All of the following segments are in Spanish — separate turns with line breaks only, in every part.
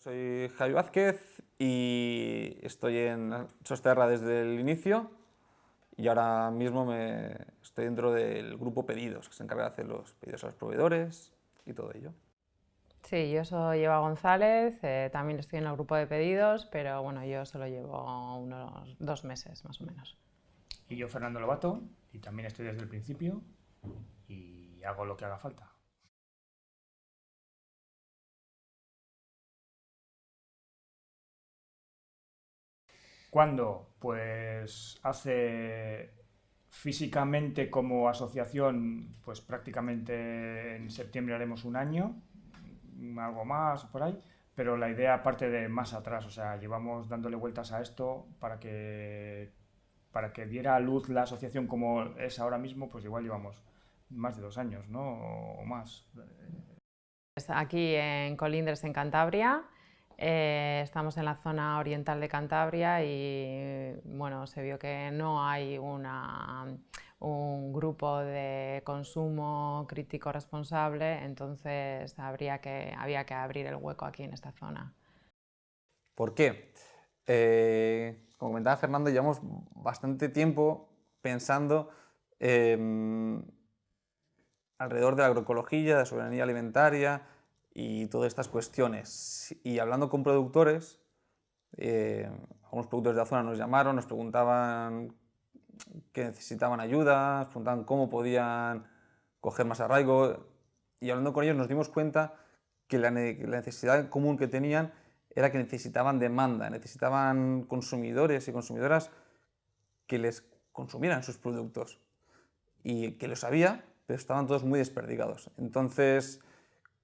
Soy Javi Vázquez y estoy en Sosterra desde el inicio y ahora mismo me estoy dentro del grupo Pedidos, que se encarga de hacer los pedidos a los proveedores y todo ello.
Sí, yo soy Eva González, eh, también estoy en el grupo de pedidos, pero bueno, yo solo llevo unos dos meses más o menos.
Y yo Fernando Lobato, y también estoy desde el principio y hago lo que haga falta. ¿Cuándo? Pues hace físicamente como asociación, pues prácticamente en septiembre haremos un año, algo más por ahí, pero la idea parte de más atrás, o sea, llevamos dándole vueltas a esto para que, para que diera a luz la asociación como es ahora mismo, pues igual llevamos más de dos años, ¿no? O más.
Aquí en Colindres, en Cantabria, eh, estamos en la zona oriental de Cantabria y bueno, se vio que no hay un grupo de consumo crítico responsable, entonces habría que, había que abrir el hueco aquí en esta zona.
¿Por qué? Eh, como comentaba Fernando, llevamos bastante tiempo pensando alrededor de la agroecología, de la soberanía alimentaria, y todas estas cuestiones. Y hablando con productores, eh, algunos productores de la zona nos llamaron, nos preguntaban que necesitaban ayuda, nos preguntaban cómo podían coger más arraigo y hablando con ellos nos dimos cuenta que la, necesidad común que tenían era que necesitaban demanda, necesitaban consumidores y consumidoras que les consumieran sus productos y que lo había, pero estaban todos muy desperdigados. Entonces,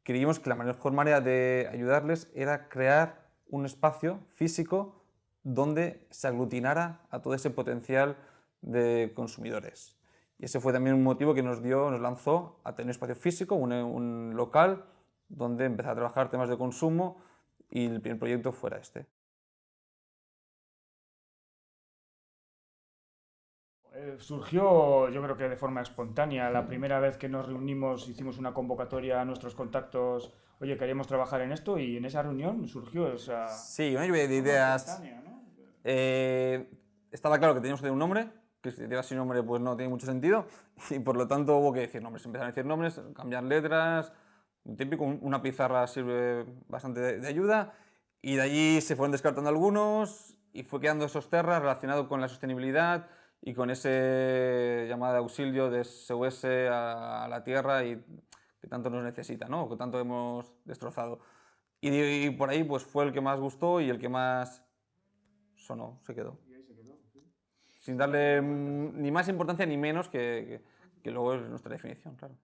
creímos que la mejor manera de ayudarles era crear un espacio físico donde se aglutinara a todo ese potencial de consumidores. Y ese fue también un motivo que nos, dio, nos lanzó a tener un espacio físico, un, un local, donde empezar a trabajar temas de consumo y el primer proyecto fuera este.
Surgió, yo creo que de forma espontánea. La primera vez que nos reunimos hicimos una convocatoria a nuestros contactos, oye, queríamos trabajar en esto y en esa reunión surgió esa...
Sí, una lluvia de ideas. Eh, estaba claro que teníamos que tener un nombre, que si te sin nombre pues no tiene mucho sentido y por lo tanto hubo que decir nombres. Empezaron a decir nombres, cambiar letras, un típico, una pizarra sirve bastante de, ayuda y de allí se fueron descartando algunos y fue quedando esos terras relacionados con la sostenibilidad, y con ese llamada de auxilio de SOS a, la tierra y que tanto nos necesita, ¿no? que tanto hemos destrozado. Y, por ahí pues fue el que más gustó y el que más sonó, se quedó. Sin darle ni más importancia ni menos que, que luego es nuestra definición, claro.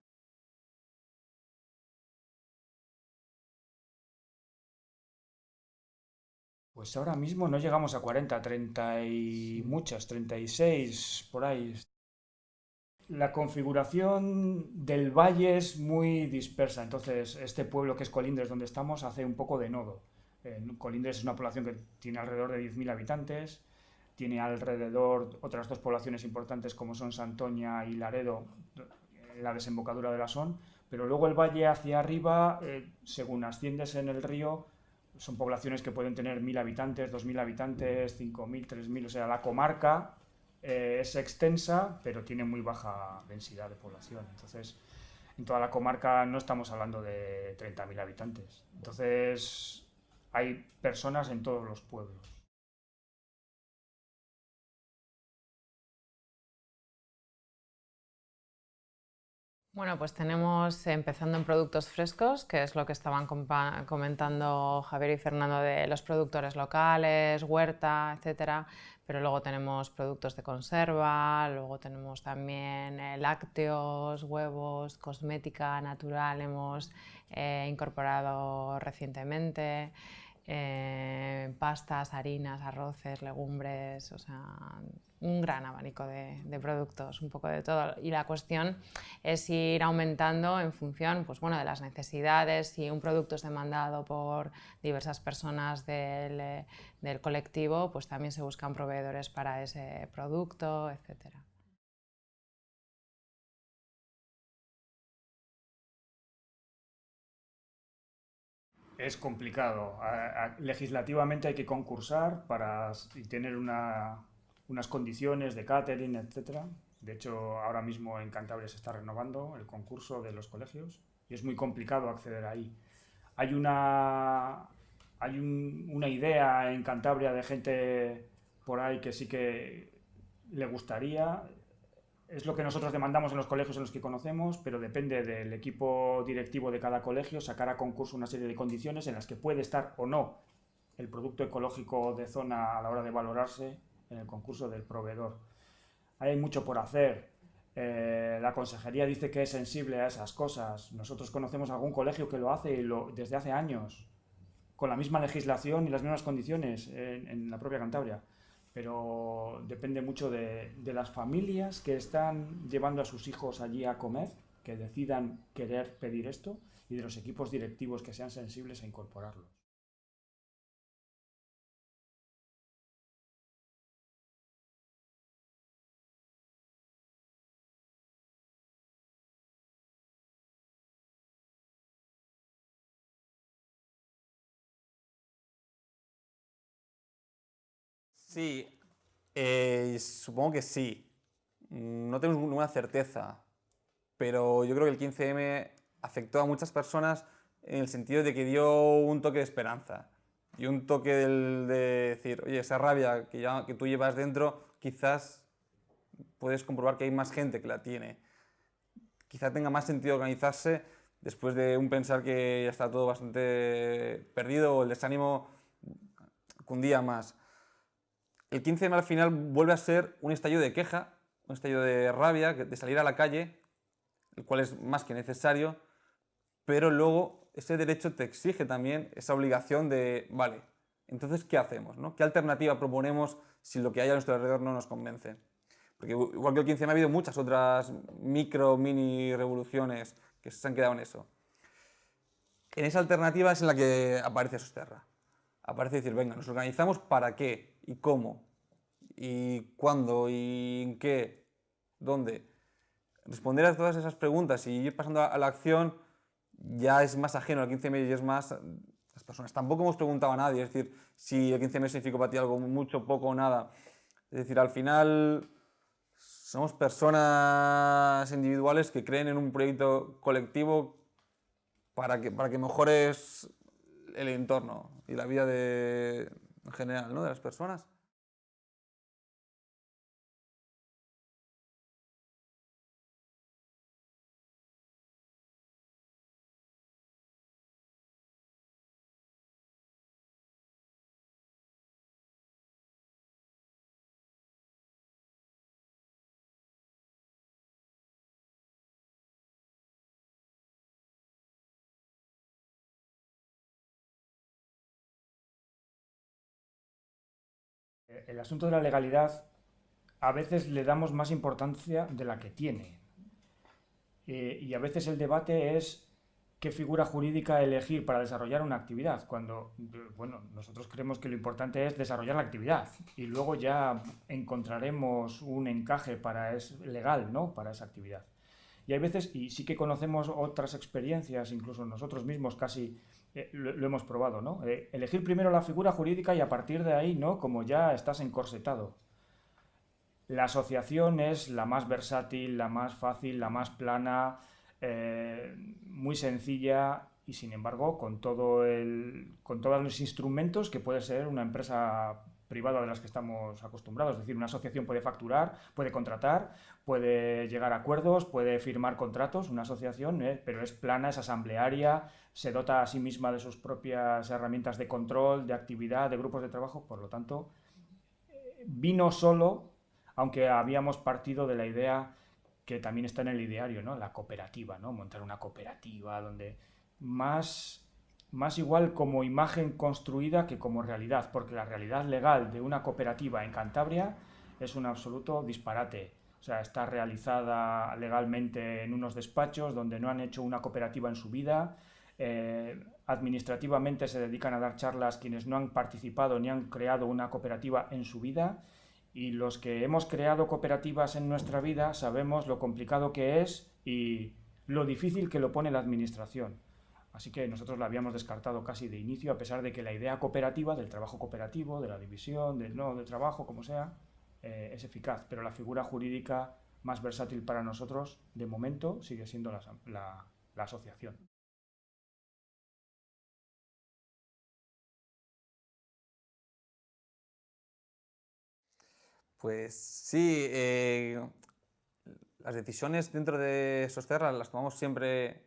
Pues ahora mismo no llegamos a 40, 30 y muchas, 36 por ahí. La configuración del valle es muy dispersa, entonces este pueblo que es Colindres, donde estamos, hace un poco de nodo. Colindres es una población que tiene alrededor de 10.000 habitantes, tiene alrededor otras dos poblaciones importantes como son Santoña y Laredo, la desembocadura de la Son, pero luego el valle hacia arriba, eh, según asciendes en el río, son poblaciones que pueden tener 1.000 habitantes, 2.000 habitantes, 5.000, 3.000, o sea, la comarca eh, es extensa, pero tiene muy baja densidad de población. Entonces, en toda la comarca no estamos hablando de 30.000 habitantes. Entonces, hay personas en todos los pueblos.
Bueno, pues tenemos, empezando en productos frescos, que es lo que estaban comentando Javier y Fernando de los productores locales, huerta, etcétera, pero luego tenemos productos de conserva, luego tenemos también eh, lácteos, huevos, cosmética natural hemos eh, incorporado recientemente, eh, pastas, harinas, arroces, legumbres, o sea, un gran abanico de, productos, un poco de todo. Y la cuestión es ir aumentando en función pues, bueno, de las necesidades, si un producto es demandado por diversas personas del, del colectivo, pues también se buscan proveedores para ese producto, etcétera.
es complicado. legislativamente hay que concursar para tener unas condiciones de catering, etc. De hecho, ahora mismo en Cantabria se está renovando el concurso de los colegios y es muy complicado acceder ahí. Hay una, hay una idea en Cantabria de gente por ahí que sí que le gustaría. Es lo que nosotros demandamos en los colegios en los que conocemos, pero depende del equipo directivo de cada colegio sacar a concurso una serie de condiciones en las que puede estar o no el producto ecológico de zona a la hora de valorarse en el concurso del proveedor. Hay mucho por hacer. Eh, la consejería dice que es sensible a esas cosas. Nosotros conocemos algún colegio que lo hace desde hace años, con la misma legislación y las mismas condiciones en la propia Cantabria pero depende mucho de, las familias que están llevando a sus hijos allí a comer, que decidan querer pedir esto, y de los equipos directivos que sean sensibles a incorporarlos.
Sí, eh, supongo que sí. Mm, no tenemos ninguna certeza, pero yo creo que el 15M afectó a muchas personas en el sentido de que dio un toque de esperanza y un toque de decir, oye, esa rabia que, ya, tú llevas dentro, quizás puedes comprobar que hay más gente que la tiene. Quizá tenga más sentido organizarse después de un pensar que ya está todo bastante perdido o el desánimo cundía más. El 15 de al final vuelve a ser un estallido de queja, un estallido de rabia, de salir a la calle, el cual es más que necesario, pero luego ese derecho te exige también esa obligación de, vale, entonces, ¿qué hacemos? No? ¿Qué alternativa proponemos si lo que hay a nuestro alrededor no nos convence? Porque igual que el 15 ha habido muchas otras micro, mini revoluciones que se han quedado en eso. En esa alternativa es en la que aparece Sosterra. Aparece decir, venga, nos organizamos para qué, y cómo, y cuándo, y en qué, dónde. Responder a todas esas preguntas y ir pasando a la acción ya es más ajeno al 15M y es más las personas. Tampoco hemos preguntado a nadie, es decir, si el 15M significa para ti algo mucho, poco o nada. Es decir, al final somos personas individuales que creen en un proyecto colectivo para que, para que mejores el entorno y la vida de, en general, ¿no? De las personas.
El asunto de la legalidad a veces le damos más importancia de la que tiene. Eh, y a veces el debate es qué figura jurídica elegir para desarrollar una actividad, cuando, bueno, nosotros creemos que lo importante es desarrollar la actividad y luego ya encontraremos un encaje para es legal, ¿no?, para esa actividad. Y hay veces, y sí que conocemos otras experiencias, incluso nosotros mismos casi eh, lo, hemos probado, ¿no? Eh, elegir primero la figura jurídica y a partir de ahí, ¿no? Como ya estás encorsetado. La asociación es la más versátil, la más fácil, la más plana, eh, muy sencilla y sin embargo con, todo el, con todos los instrumentos que puede ser una empresa privada de las que estamos acostumbrados. Es decir, una asociación puede facturar, puede contratar, puede llegar a acuerdos, puede firmar contratos, una asociación, ¿eh? pero es plana, es asamblearia, se dota a sí misma de sus propias herramientas de control, de actividad, de grupos de trabajo, por lo tanto, vino solo, aunque habíamos partido de la idea que también está en el ideario, ¿no? la cooperativa, ¿no? montar una cooperativa donde más más igual como imagen construida que como realidad, porque la realidad legal de una cooperativa en Cantabria es un absoluto disparate. O sea, está realizada legalmente en unos despachos donde no han hecho una cooperativa en su vida. Eh, administrativamente se dedican a dar charlas quienes no han participado ni han creado una cooperativa en su vida. Y los que hemos creado cooperativas en nuestra vida sabemos lo complicado que es y lo difícil que lo pone la administración Así que nosotros la habíamos descartado casi de inicio, a pesar de que la idea cooperativa, del trabajo cooperativo, de la división, del no de trabajo, como sea, eh, es eficaz. Pero la figura jurídica más versátil para nosotros, de momento, sigue siendo la, la asociación.
Pues sí, eh, las decisiones dentro de Sosterra las tomamos siempre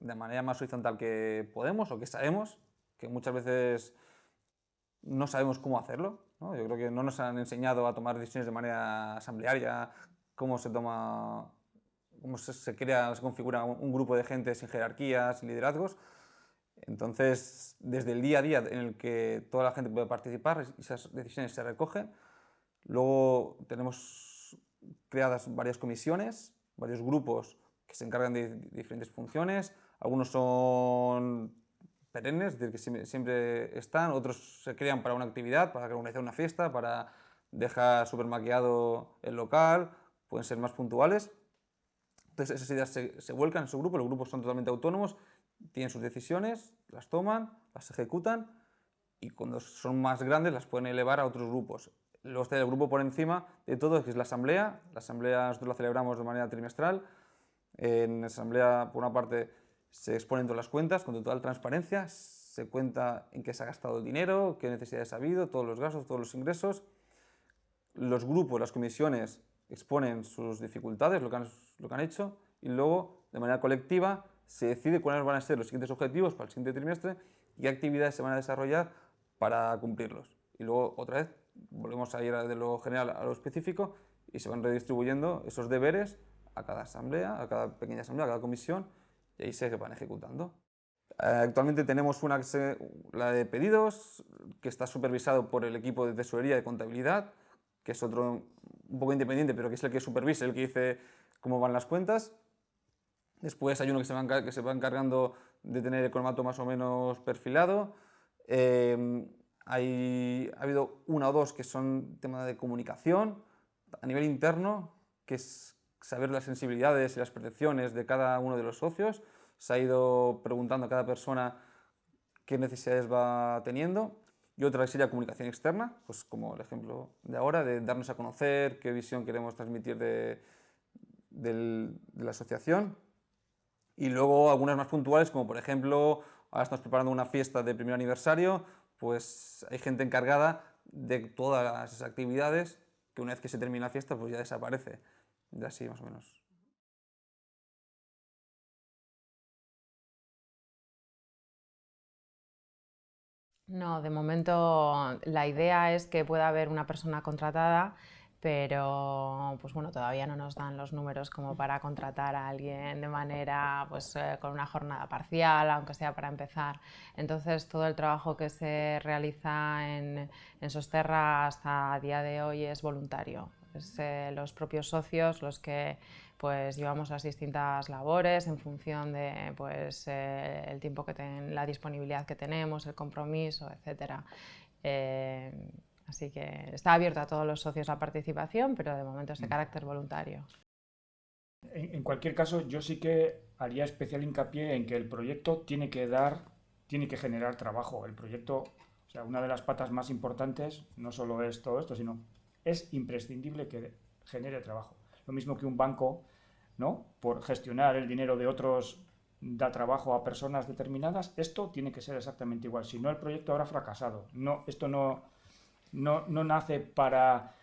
de manera más horizontal que podemos o que sabemos, que muchas veces no sabemos cómo hacerlo. Yo creo que no nos han enseñado a tomar decisiones de manera asamblearia, cómo se toma, cómo se, crea, se configura un, grupo de gente sin jerarquías, sin liderazgos. Entonces, desde el día a día en el que toda la gente puede participar, esas decisiones se recogen, Luego tenemos creadas varias comisiones, varios grupos que se encargan de diferentes funciones. Algunos son perennes, es decir, que siempre están, otros se crean para una actividad, para organizar una fiesta, para dejar súper maquillado el local, pueden ser más puntuales. Entonces esas ideas se, se, vuelcan en su grupo, los grupos son totalmente autónomos, tienen sus decisiones, las toman, las ejecutan y cuando son más grandes las pueden elevar a otros grupos. Luego está el grupo por encima de todo, que es la asamblea. La asamblea nosotros la celebramos de manera trimestral. En asamblea, por una parte, se exponen todas las cuentas con total transparencia, se cuenta en qué se ha gastado el dinero, qué necesidades ha habido, todos los gastos, todos los ingresos. Los grupos, las comisiones exponen sus dificultades, lo que han, lo que han hecho, y luego, de manera colectiva, se decide cuáles van a ser los siguientes objetivos para el siguiente trimestre y qué actividades se van a desarrollar para cumplirlos. Y luego, otra vez, volvemos a ir de lo general a lo específico y se van redistribuyendo esos deberes a cada asamblea, a cada pequeña asamblea, a cada comisión y ahí se van ejecutando. Eh, actualmente tenemos una, la de pedidos, que está supervisado por el equipo de tesorería de contabilidad, que es otro un poco independiente, pero que es el que supervisa, el que dice cómo van las cuentas. Después hay uno que se va, que se va encargando de tener el cromato más o menos perfilado. Eh, hay, ha habido una o dos que son tema de comunicación a nivel interno, que es saber las sensibilidades y las percepciones de cada uno de los socios. Se ha ido preguntando a cada persona qué necesidades va teniendo. Y otra sería comunicación externa, pues como el ejemplo de ahora, de darnos a conocer qué visión queremos transmitir de, de la asociación. Y luego algunas más puntuales, como por ejemplo, ahora estamos preparando una fiesta de primer aniversario, pues hay gente encargada de todas esas actividades que una vez que se termina la fiesta pues ya desaparece. Así más o menos.
No, de momento la idea es que pueda haber una persona contratada pero pues bueno, todavía no nos dan los números como para contratar a alguien de manera pues eh, con una jornada parcial, aunque sea para empezar. Entonces todo el trabajo que se realiza en, en Sosterra hasta día de hoy es voluntario. Es eh, los propios socios los que pues llevamos las distintas labores en función de pues eh, el tiempo que ten, la disponibilidad que tenemos, el compromiso, etcétera. Así que está abierto a todos los socios la participación, pero de momento es de mm. carácter voluntario.
En, cualquier caso, yo sí que haría especial hincapié en que el proyecto tiene que dar, tiene que generar trabajo. El proyecto, o sea, una de las patas más importantes no solo es todo esto, sino es imprescindible que genere trabajo. Lo mismo que un banco, ¿no? Por gestionar el dinero de otros da trabajo a personas determinadas, esto tiene que ser exactamente igual. Si no, el proyecto habrá fracasado. No, esto no, no, nace para,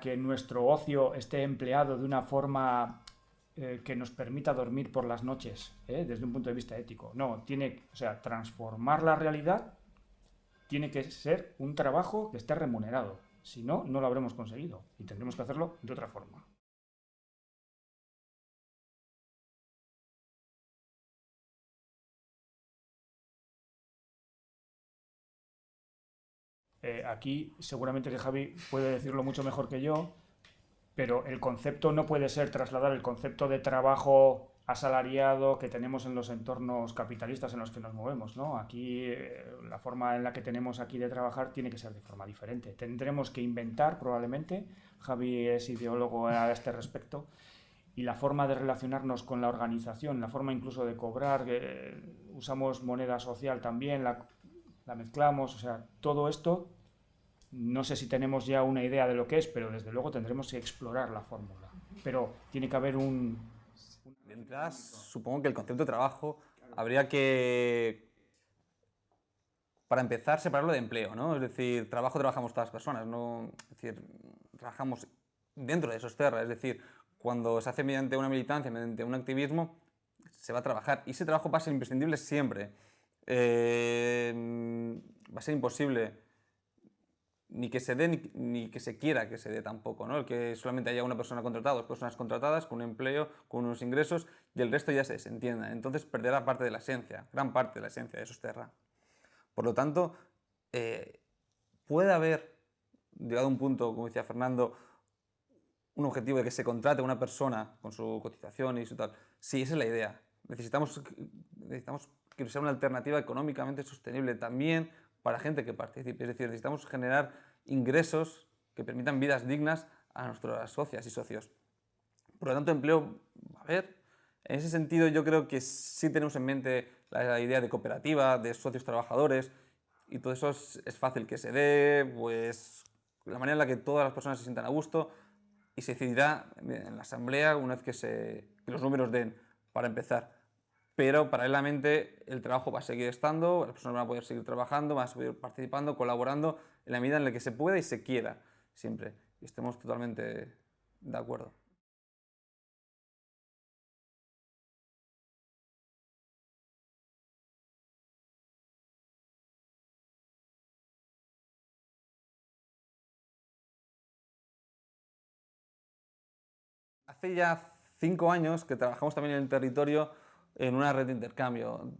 que nuestro ocio esté empleado de una forma eh, que nos permita dormir por las noches, ¿eh? desde un punto de vista ético. No, tiene, o sea, transformar la realidad tiene que ser un trabajo que esté remunerado. Si no, no lo habremos conseguido y tendremos que hacerlo de otra forma. Eh, aquí seguramente que Javi puede decirlo mucho mejor que yo, pero el concepto no puede ser trasladar el concepto de trabajo asalariado que tenemos en los entornos capitalistas en los que nos movemos. ¿no? Aquí eh, la forma en la que tenemos aquí de trabajar tiene que ser de forma diferente. Tendremos que inventar probablemente, Javi es ideólogo a este respecto, y la forma de relacionarnos con la organización, la forma incluso de cobrar, usamos moneda social también, la, la, mezclamos, o sea, todo esto, no sé si tenemos ya una idea de lo que es, pero desde luego tendremos que explorar la fórmula. Pero tiene que haber un...
De supongo que el concepto de trabajo habría que, para empezar, separarlo de empleo, ¿no? Es decir, trabajo trabajamos todas las personas, ¿no? Es decir, trabajamos dentro de esos terras, es decir, cuando se hace mediante una militancia, mediante un activismo, se va a trabajar. Y ese trabajo va a ser imprescindible siempre. Eh, va a ser imposible ni que se dé ni, que se quiera que se dé tampoco, ¿no? El que solamente haya una persona contratada, dos personas contratadas, con un empleo, con unos ingresos y el resto ya se desentienda. Entonces perderá parte de la esencia, gran parte de la esencia de Sosterra. Por lo tanto, eh, puede haber, llegado a un punto, como decía Fernando, un objetivo de que se contrate una persona con su cotización y su tal. Sí, esa es la idea. Necesitamos, necesitamos que sea una alternativa económicamente sostenible también para gente que participe. Es decir, necesitamos generar ingresos que permitan vidas dignas a nuestras socias y socios. Por lo tanto, empleo a haber. En ese sentido, yo creo que sí tenemos en mente la idea de cooperativa, de socios trabajadores, y todo eso es, es fácil que se dé, pues la manera en la que todas las personas se sientan a gusto, y se decidirá en la asamblea una vez que, se, los números den para empezar. Pero paralelamente el trabajo va a seguir estando, las personas van a poder seguir trabajando, van a seguir participando, colaborando en la medida en la que se pueda y se quiera siempre. Y estemos totalmente de acuerdo. Hace ya cinco años que trabajamos también en el territorio en una red de intercambio,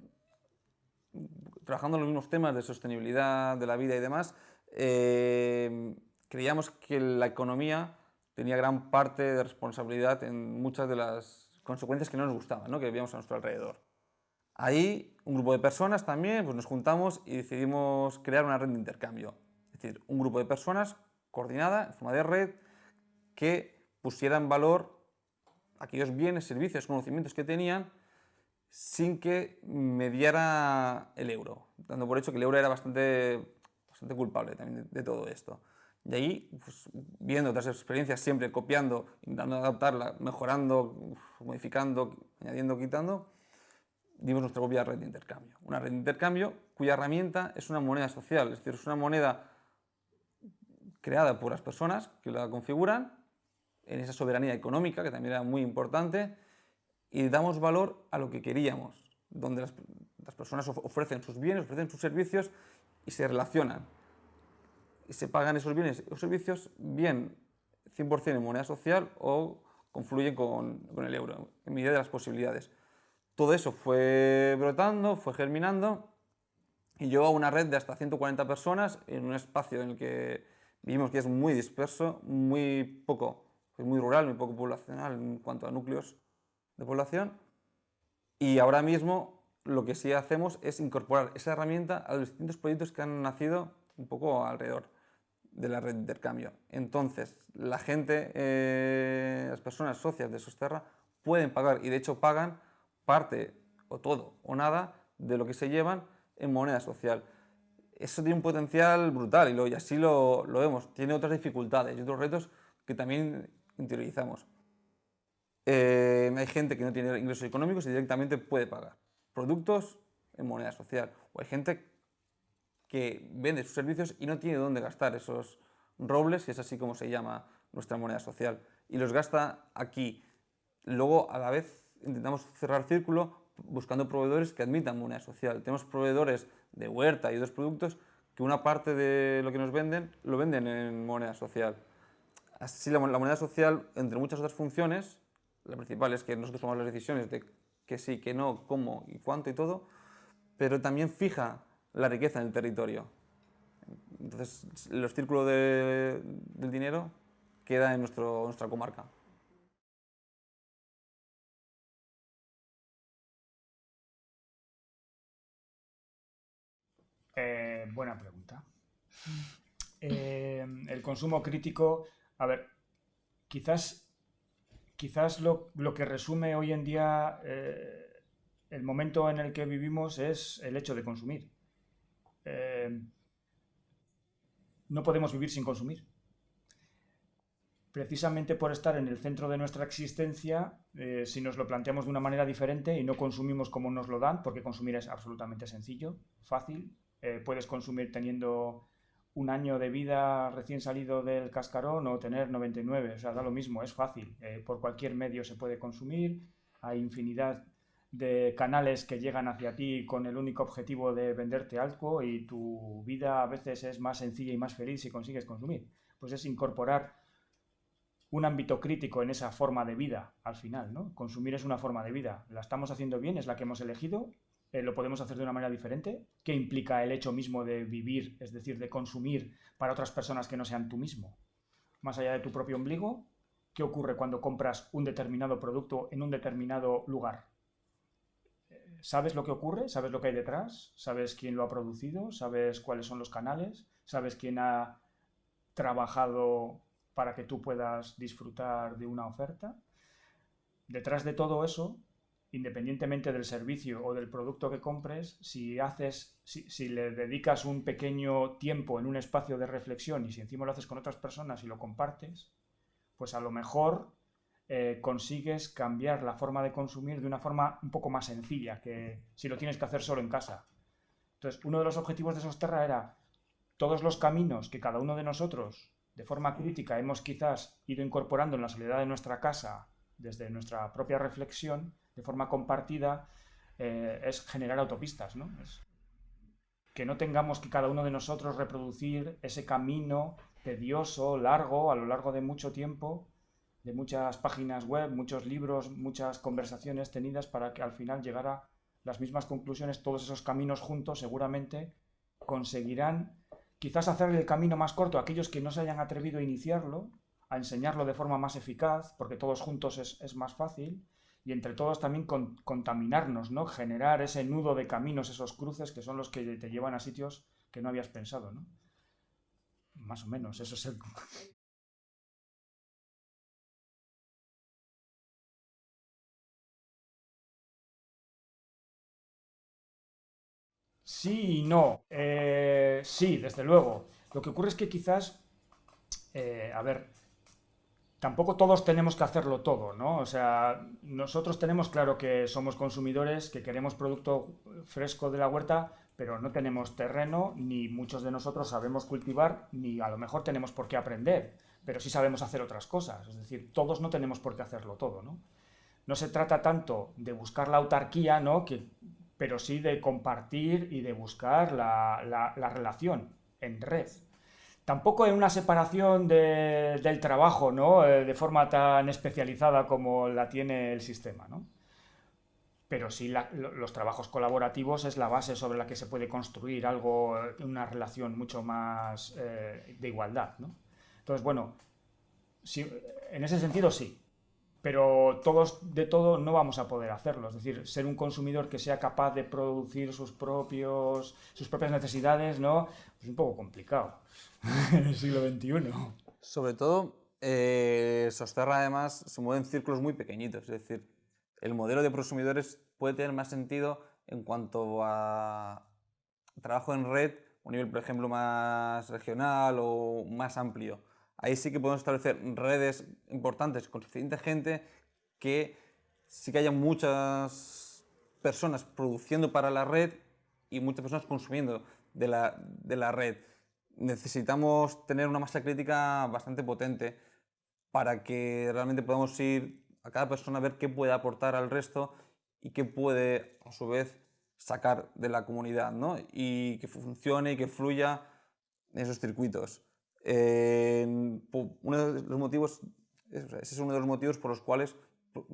trabajando en los mismos temas de sostenibilidad de la vida y demás, eh, creíamos que la economía tenía gran parte de responsabilidad en muchas de las consecuencias que no nos gustaban, ¿no? que vivíamos a nuestro alrededor. Ahí un grupo de personas también pues nos juntamos y decidimos crear una red de intercambio. Es decir, un grupo de personas coordinada en forma de red que pusiera en valor aquellos bienes, servicios, conocimientos que tenían sin que mediara el euro, dando por hecho que el euro era bastante, bastante culpable también de, todo esto. Y ahí, pues, viendo otras experiencias, siempre copiando, intentando adaptarla, mejorando, modificando, añadiendo, quitando, dimos nuestra propia red de intercambio. Una red de intercambio cuya herramienta es una moneda social, es decir, es una moneda creada por las personas que la configuran en esa soberanía económica, que también era muy importante, y damos valor a lo que queríamos, donde las, personas ofrecen sus bienes, ofrecen sus servicios y se relacionan. Y se pagan esos bienes o servicios bien 100% en moneda social o confluyen con, con el euro, en medida de las posibilidades. Todo eso fue brotando, fue germinando y llegó a una red de hasta 140 personas en un espacio en el que vimos que es muy disperso, muy poco muy rural, muy poco poblacional en cuanto a núcleos de población. Y ahora mismo lo que sí hacemos es incorporar esa herramienta a los distintos proyectos que han nacido un poco alrededor de la red de intercambio. Entonces, la gente, eh, las personas socias de Sosterra pueden pagar, y de hecho pagan parte o todo o nada de lo que se llevan en moneda social. Eso tiene un potencial brutal y, lo, así lo vemos. Tiene otras dificultades y otros retos que también interiorizamos. Eh, hay gente que no tiene ingresos económicos y directamente puede pagar productos en moneda social. O hay gente que vende sus servicios y no tiene dónde gastar esos robles, que es así como se llama nuestra moneda social, y los gasta aquí. Luego, a la vez, intentamos cerrar círculo buscando proveedores que admitan moneda social. Tenemos proveedores de huerta y otros productos que una parte de lo que nos venden lo venden en moneda social. Así la, moneda social, entre muchas otras funciones, la principal es que nosotros tomamos las decisiones de que sí, que no, cómo y cuánto y todo, pero también fija la riqueza en el territorio. Entonces, los círculos de, del dinero queda en nuestro, nuestra comarca.
Eh, buena pregunta. Eh, el consumo crítico a ver, quizás, quizás lo, que resume hoy en día eh, el momento en el que vivimos es el hecho de consumir. Eh, no podemos vivir sin consumir. Precisamente por estar en el centro de nuestra existencia, eh, si nos lo planteamos de una manera diferente y no consumimos como nos lo dan, porque consumir es absolutamente sencillo, fácil, puedes consumir teniendo un año de vida recién salido del cascarón o tener 99, o sea, da lo mismo, es fácil, eh, por cualquier medio se puede consumir, hay infinidad de canales que llegan hacia ti con el único objetivo de venderte algo y tu vida a veces es más sencilla y más feliz si consigues consumir. Pues es incorporar un ámbito crítico en esa forma de vida al final, ¿no? Consumir es una forma de vida. ¿La estamos haciendo bien? ¿Es la que hemos elegido? Eh, lo podemos hacer de una manera diferente, ¿Qué implica el hecho mismo de vivir, es decir, de consumir para otras personas que no sean tú mismo. Más allá de tu propio ombligo, ¿qué ocurre cuando compras un determinado producto en un determinado lugar? ¿Sabes lo que ocurre? ¿Sabes lo que hay detrás? ¿Sabes quién lo ha producido? ¿Sabes cuáles son los canales? ¿Sabes quién ha trabajado para que tú puedas disfrutar de una oferta? Detrás de todo eso independientemente del servicio o del producto que compres, si haces, si, le dedicas un pequeño tiempo en un espacio de reflexión y si encima lo haces con otras personas y lo compartes, pues a lo mejor eh, consigues cambiar la forma de consumir de una forma un poco más sencilla que si lo tienes que hacer solo en casa. Entonces, uno de los objetivos de Sosterra era todos los caminos que cada uno de nosotros, de forma crítica, hemos quizás ido incorporando en la soledad de nuestra casa, desde nuestra propia reflexión, de forma compartida, eh, es generar autopistas, ¿no? que no tengamos que cada uno de nosotros reproducir ese camino tedioso, largo, a lo largo de mucho tiempo, de muchas páginas web, muchos libros, muchas conversaciones tenidas para que al final llegara las mismas conclusiones, todos esos caminos juntos seguramente conseguirán quizás hacer el camino más corto a aquellos que no se hayan atrevido a iniciarlo, a enseñarlo de forma más eficaz, porque todos juntos es, es más fácil, y entre todos también contaminarnos, ¿no? Generar ese nudo de caminos, esos cruces que son los que te llevan a sitios que no habías pensado, ¿no? Más o menos, eso es el... Sí y no. Eh, sí, desde luego. Lo que ocurre es que quizás, eh, a ver, tampoco todos tenemos que hacerlo todo, ¿no? O sea, nosotros tenemos claro que somos consumidores, que queremos producto fresco de la huerta, pero no tenemos terreno, ni muchos de nosotros sabemos cultivar, ni a lo mejor tenemos por qué aprender, pero sí sabemos hacer otras cosas. Es decir, todos no tenemos por qué hacerlo todo, ¿no? No se trata tanto de buscar la autarquía, ¿no? Pero sí de compartir y de buscar la relación en red. Tampoco en una separación del trabajo, ¿no? Eh, de forma tan especializada como la tiene el sistema, ¿no? Pero sí los trabajos colaborativos es la base sobre la que se puede construir algo, una relación mucho más eh, de igualdad, ¿no? Entonces, bueno, en ese sentido sí, pero todos de todo no vamos a poder hacerlo. Es decir, ser un consumidor que sea capaz de producir sus, propios, sus propias necesidades, ¿no? Es un poco complicado en el siglo XXI.
Sobre todo, eh, Sosterra además se mueve en círculos muy pequeñitos. Es decir, el modelo de prosumidores puede tener más sentido en cuanto a trabajo en red, un nivel, por ejemplo, más regional o más amplio ahí sí que podemos establecer redes importantes con suficiente gente que sí que haya muchas personas produciendo para la red y muchas personas consumiendo de la, de la red. Necesitamos tener una masa crítica bastante potente para que realmente podamos ir a cada persona a ver qué puede aportar al resto y qué puede a su vez sacar de la comunidad ¿no? y que funcione y que fluya en esos circuitos uno de los motivos, ese es uno de los motivos por los cuales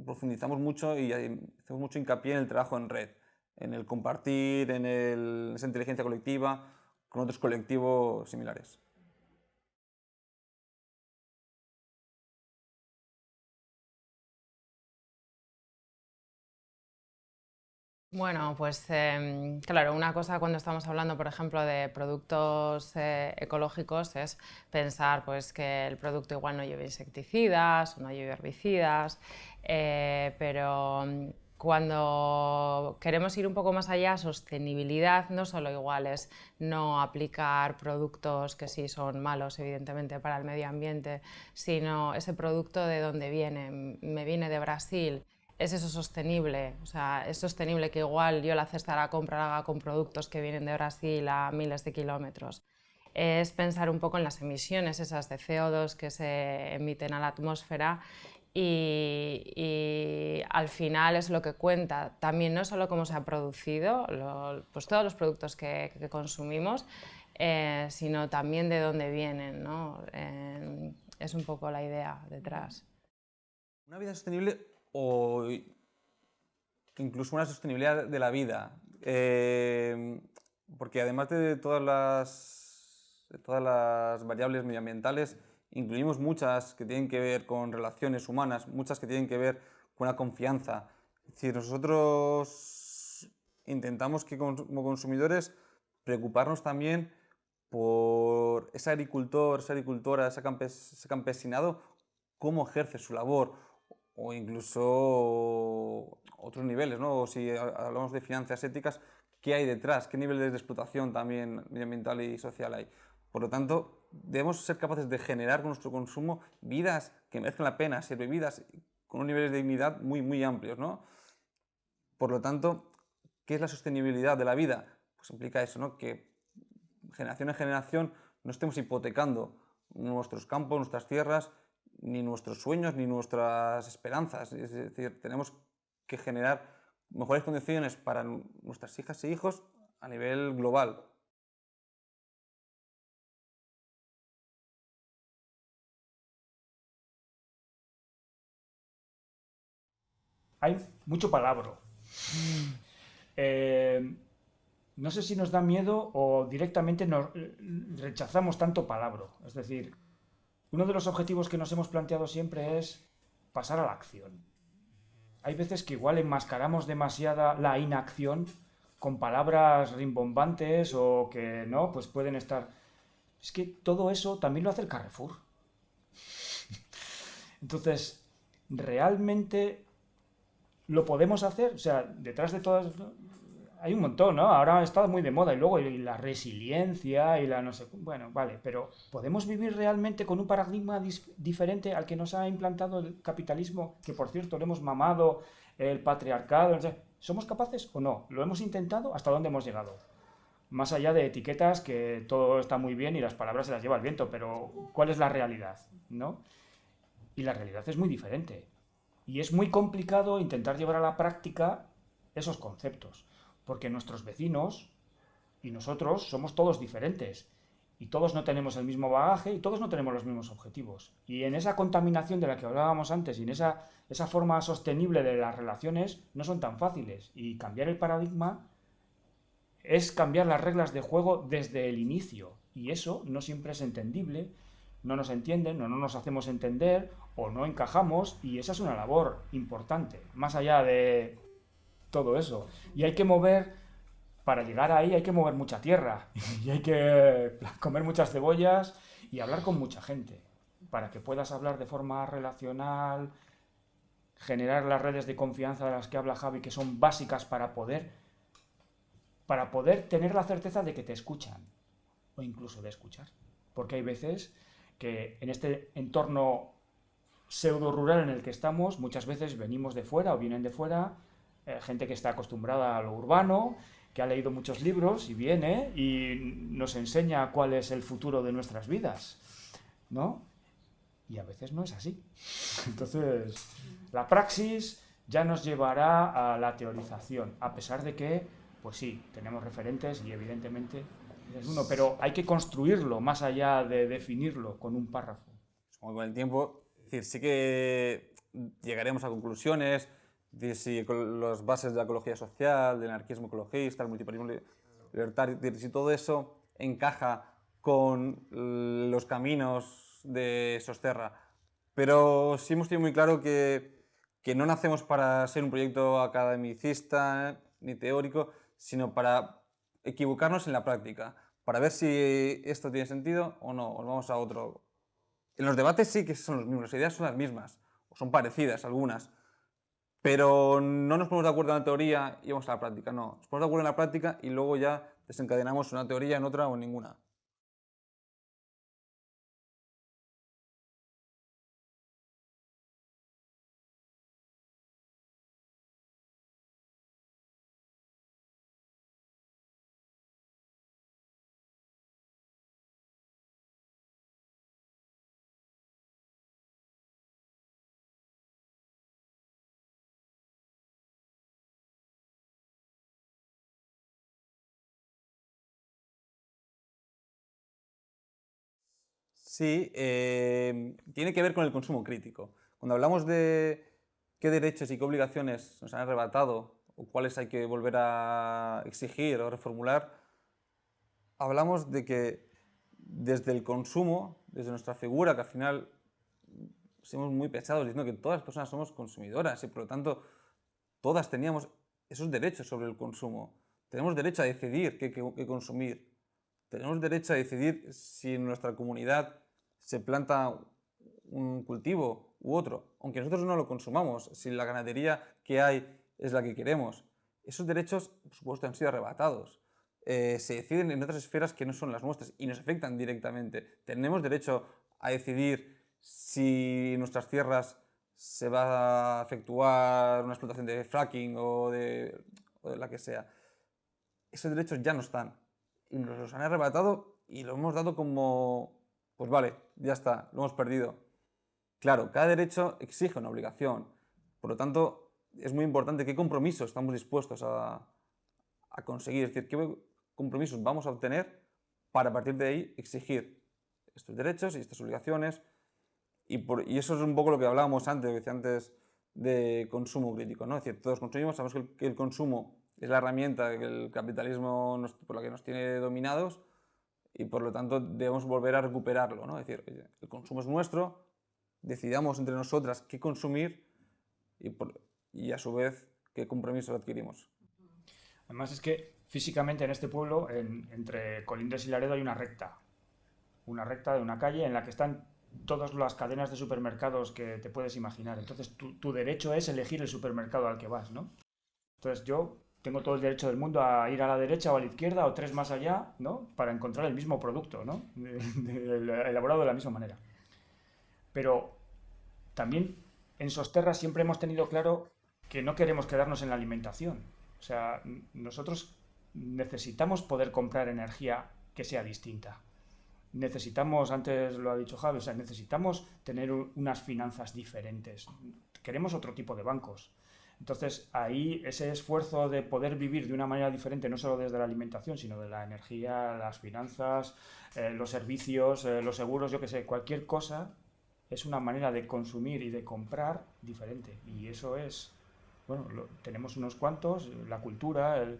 profundizamos mucho y hacemos mucho hincapié en el trabajo en red, en el compartir, en, en esa inteligencia colectiva con otros colectivos similares.
Bueno, pues em, claro, una cosa cuando estamos hablando, por ejemplo, de productos eh, ecológicos es pensar pues, que el producto igual no lleve insecticidas o no lleve herbicidas, eh, pero mm, cuando queremos ir un poco más allá, sostenibilidad no solo igual es no aplicar productos que sí son malos, evidentemente, para el medio ambiente, sino ese producto de dónde viene. Me viene de Brasil es eso sostenible, o sea, es sostenible que igual yo la cesta la compra la haga con productos que vienen de Brasil a miles de kilómetros. Es pensar un poco en las emisiones esas de CO2 que se emiten a la atmósfera y, al final es lo que cuenta también no solo cómo se ha producido, pues todos los productos que, consumimos, eh, sino también de dónde vienen. ¿no? Es un poco la idea detrás.
Una vida sostenible o incluso una sostenibilidad de la vida. Eh, porque además de todas, las, variables medioambientales, incluimos muchas que tienen que ver con relaciones humanas, muchas que tienen que ver con la confianza. Es decir, nosotros intentamos que como consumidores preocuparnos también por ese agricultor, esa agricultora, ese campesinado, cómo ejerce su labor, o incluso otros niveles, ¿no? si hablamos de finanzas éticas, ¿qué hay detrás? ¿Qué niveles de explotación también medioambiental y social hay? Por lo tanto, debemos ser capaces de generar con nuestro consumo vidas que merezcan la pena, ser vividas con un nivel de dignidad muy, muy amplios, ¿no? Por lo tanto, ¿qué es la sostenibilidad de la vida? Pues implica eso, ¿no? Que generación en generación no estemos hipotecando nuestros campos, nuestras tierras, ni nuestros sueños ni nuestras esperanzas. Es decir, tenemos que generar mejores condiciones para nuestras hijas e hijos a nivel global.
Hay mucho palabra. Eh, no sé si nos da miedo o directamente nos rechazamos tanto palabra. Es decir, uno de los objetivos que nos hemos planteado siempre es pasar a la acción. Hay veces que igual enmascaramos demasiada la inacción con palabras rimbombantes o que no, pues pueden estar... Es que todo eso también lo hace el Carrefour. Entonces, ¿realmente lo podemos hacer? O sea, detrás de todas hay un montón, ¿no? Ahora estado muy de moda y luego la resiliencia y la no sé, bueno, vale, pero ¿podemos vivir realmente con un paradigma diferente al que nos ha implantado el capitalismo, que por cierto lo hemos mamado, el patriarcado? ¿Somos capaces o no? ¿Lo hemos intentado? ¿Hasta dónde hemos llegado? Más allá de etiquetas, que todo está muy bien y las palabras se las lleva el viento, pero ¿cuál es la realidad? ¿No? Y la realidad es muy diferente. Y es muy complicado intentar llevar a la práctica esos conceptos porque nuestros vecinos y nosotros somos todos diferentes y todos no tenemos el mismo bagaje y todos no tenemos los mismos objetivos. Y en esa contaminación de la que hablábamos antes y en esa, esa forma sostenible de las relaciones no son tan fáciles. Y cambiar el paradigma es cambiar las reglas de juego desde el inicio. Y eso no siempre es entendible, no nos entienden o no nos hacemos entender o no encajamos y esa es una labor importante, más allá de todo eso. Y hay que mover, para llegar ahí hay que mover mucha tierra y hay que comer muchas cebollas y hablar con mucha gente para que puedas hablar de forma relacional, generar las redes de confianza de las que habla Javi, que son básicas para poder, para poder tener la certeza de que te escuchan o incluso de escuchar. Porque hay veces que en este entorno pseudo rural en el que estamos, muchas veces venimos de fuera o vienen de fuera eh, gente que está acostumbrada a lo urbano, que ha leído muchos libros y viene y nos enseña cuál es el futuro de nuestras vidas, ¿no? Y a veces no es así. Entonces, la praxis ya nos llevará a la teorización, a pesar de que, pues sí, tenemos referentes y evidentemente es uno, pero hay que construirlo más allá de definirlo con un párrafo.
Con el tiempo, decir, sí que llegaremos a conclusiones, si las bases de la ecología social, del anarquismo ecologista, el multiparismo libertario, si todo eso encaja con los caminos de Sosterra. Pero sí hemos tenido muy claro que, que no nacemos para ser un proyecto academicista ni teórico, sino para equivocarnos en la práctica, para ver si esto tiene sentido o no, o vamos a otro. En los debates sí que son los mismos, las ideas son las mismas, o son parecidas algunas, pero no nos ponemos de acuerdo en la teoría y vamos a la práctica, no. Nos ponemos de acuerdo en la práctica y luego ya desencadenamos una teoría en otra o ninguna. Sí, eh, tiene que ver con el consumo crítico. Cuando hablamos de qué derechos y qué obligaciones nos han arrebatado o cuáles hay que volver a exigir o reformular, hablamos de que desde el consumo, desde nuestra figura, que al final somos muy pesados diciendo que todas las personas somos consumidoras y por lo tanto todas teníamos esos derechos sobre el consumo. Tenemos derecho a decidir qué, qué consumir. Tenemos derecho a decidir si en nuestra comunidad se planta un cultivo u otro, aunque nosotros no lo consumamos, si la ganadería que hay es la que queremos. Esos derechos, por supuesto, han sido arrebatados. Eh, se deciden en otras esferas que no son las nuestras y nos afectan directamente. Tenemos derecho a decidir si en nuestras tierras se va a efectuar una explotación de fracking o de, o de la que sea. Esos derechos ya no están y nos los han arrebatado y lo hemos dado como pues vale, ya está, lo hemos perdido. Claro, cada derecho exige una obligación. Por lo tanto, es muy importante qué compromisos estamos dispuestos a, conseguir, es decir, qué compromisos vamos a obtener para a partir de ahí exigir estos derechos y estas obligaciones. Y, eso es un poco lo que hablábamos antes, decía antes de consumo crítico, ¿no? Es decir, todos consumimos, sabemos que el, consumo es la herramienta que el capitalismo por la que nos tiene dominados, y por lo tanto debemos volver a recuperarlo, ¿no? Es decir, el consumo es nuestro, decidamos entre nosotras qué consumir y, a su vez qué compromiso adquirimos.
Además es que físicamente en este pueblo, entre Colindres y Laredo hay una recta, una recta de una calle en la que están todas las cadenas de supermercados que te puedes imaginar. Entonces tu, tu derecho es elegir el supermercado al que vas, ¿no? Entonces yo tengo todo el derecho del mundo a ir a la derecha o a la izquierda o tres más allá, ¿no? Para encontrar el mismo producto, ¿no? elaborado de la misma manera. Pero también en Sosterra siempre hemos tenido claro que no queremos quedarnos en la alimentación. O sea, nosotros necesitamos poder comprar energía que sea distinta. Necesitamos, antes lo ha dicho Javi, necesitamos tener unas finanzas diferentes. Queremos otro tipo de bancos entonces, ahí ese esfuerzo de poder vivir de una manera diferente, no solo desde la alimentación, sino de la energía, las finanzas, eh, los servicios, eh, los seguros, yo qué sé, cualquier cosa, es una manera de consumir y de comprar diferente. Y eso es, bueno, tenemos unos cuantos, la cultura, el,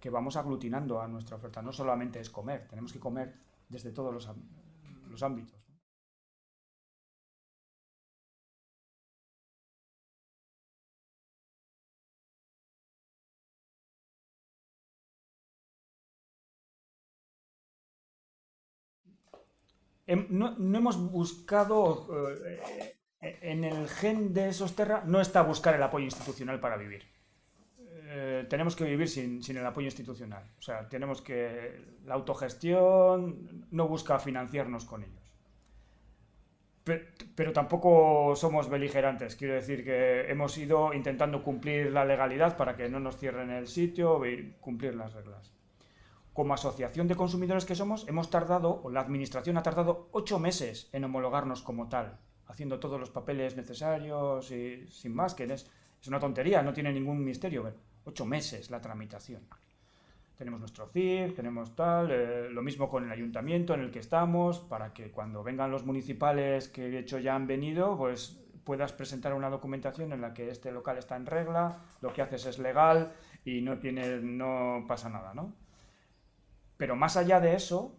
que vamos aglutinando a nuestra oferta. No solamente es comer, tenemos que comer desde todos los, los ámbitos. No, hemos buscado, eh, en el gen de Sosterra no está buscar el apoyo institucional para vivir. Eh, tenemos que vivir sin, el apoyo institucional. O sea, tenemos que... La autogestión no busca financiarnos con ellos. pero, tampoco somos beligerantes. Quiero decir que hemos ido intentando cumplir la legalidad para que no nos cierren el sitio y cumplir las reglas como asociación de consumidores que somos, hemos tardado, o la administración ha tardado, ocho meses en homologarnos como tal, haciendo todos los papeles necesarios y sin más, que es, una tontería, no tiene ningún misterio. ocho meses la tramitación. Tenemos nuestro CIF, tenemos tal, eh, lo mismo con el ayuntamiento en el que estamos, para que cuando vengan los municipales que de hecho ya han venido, pues puedas presentar una documentación en la que este local está en regla, lo que haces es legal y no, tiene, no pasa nada, ¿no? Pero más allá de eso,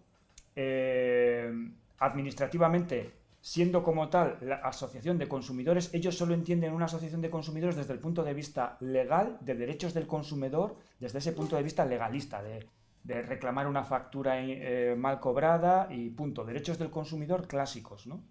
eh, administrativamente siendo como tal la asociación de consumidores, ellos solo entienden una asociación de consumidores desde el punto de vista legal, de derechos del consumidor, desde ese punto de vista legalista, de, reclamar una factura eh, mal cobrada y punto. Derechos del consumidor clásicos, ¿no?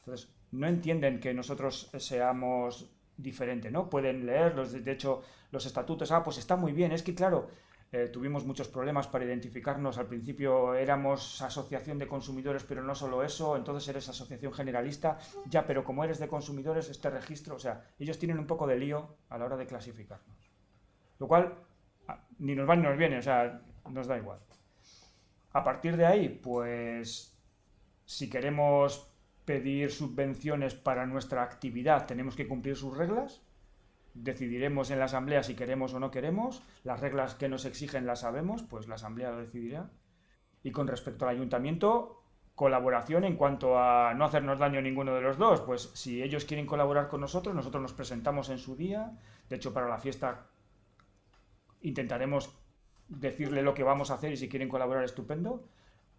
Entonces, no entienden que nosotros seamos diferentes, ¿no? Pueden leerlos, de hecho, los estatutos, ah, pues está muy bien, es que claro, eh, tuvimos muchos problemas para identificarnos. Al principio éramos asociación de consumidores, pero no solo eso. Entonces eres asociación generalista. Ya, pero como eres de consumidores, este registro, o sea, ellos tienen un poco de lío a la hora de clasificarnos. Lo cual ni nos va ni nos viene, o sea, nos da igual. A partir de ahí, pues, si queremos pedir subvenciones para nuestra actividad, tenemos que cumplir sus reglas decidiremos en la asamblea si queremos o no queremos, las reglas que nos exigen las sabemos, pues la asamblea lo decidirá. Y con respecto al ayuntamiento, colaboración en cuanto a no hacernos daño a ninguno de los dos, pues si ellos quieren colaborar con nosotros, nosotros nos presentamos en su día, de hecho para la fiesta intentaremos decirle lo que vamos a hacer y si quieren colaborar estupendo,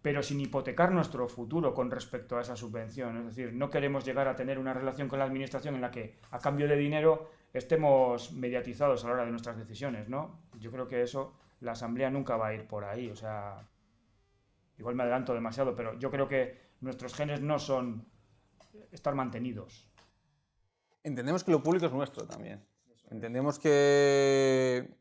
pero sin hipotecar nuestro futuro con respecto a esa subvención. Es decir, no queremos llegar a tener una relación con la administración en la que a cambio de dinero estemos mediatizados a la hora de nuestras decisiones, ¿no? Yo creo que eso, la Asamblea nunca va a ir por ahí, o sea, igual me adelanto demasiado, pero yo creo que nuestros genes no son estar mantenidos.
Entendemos que lo público es nuestro también. Entendemos que,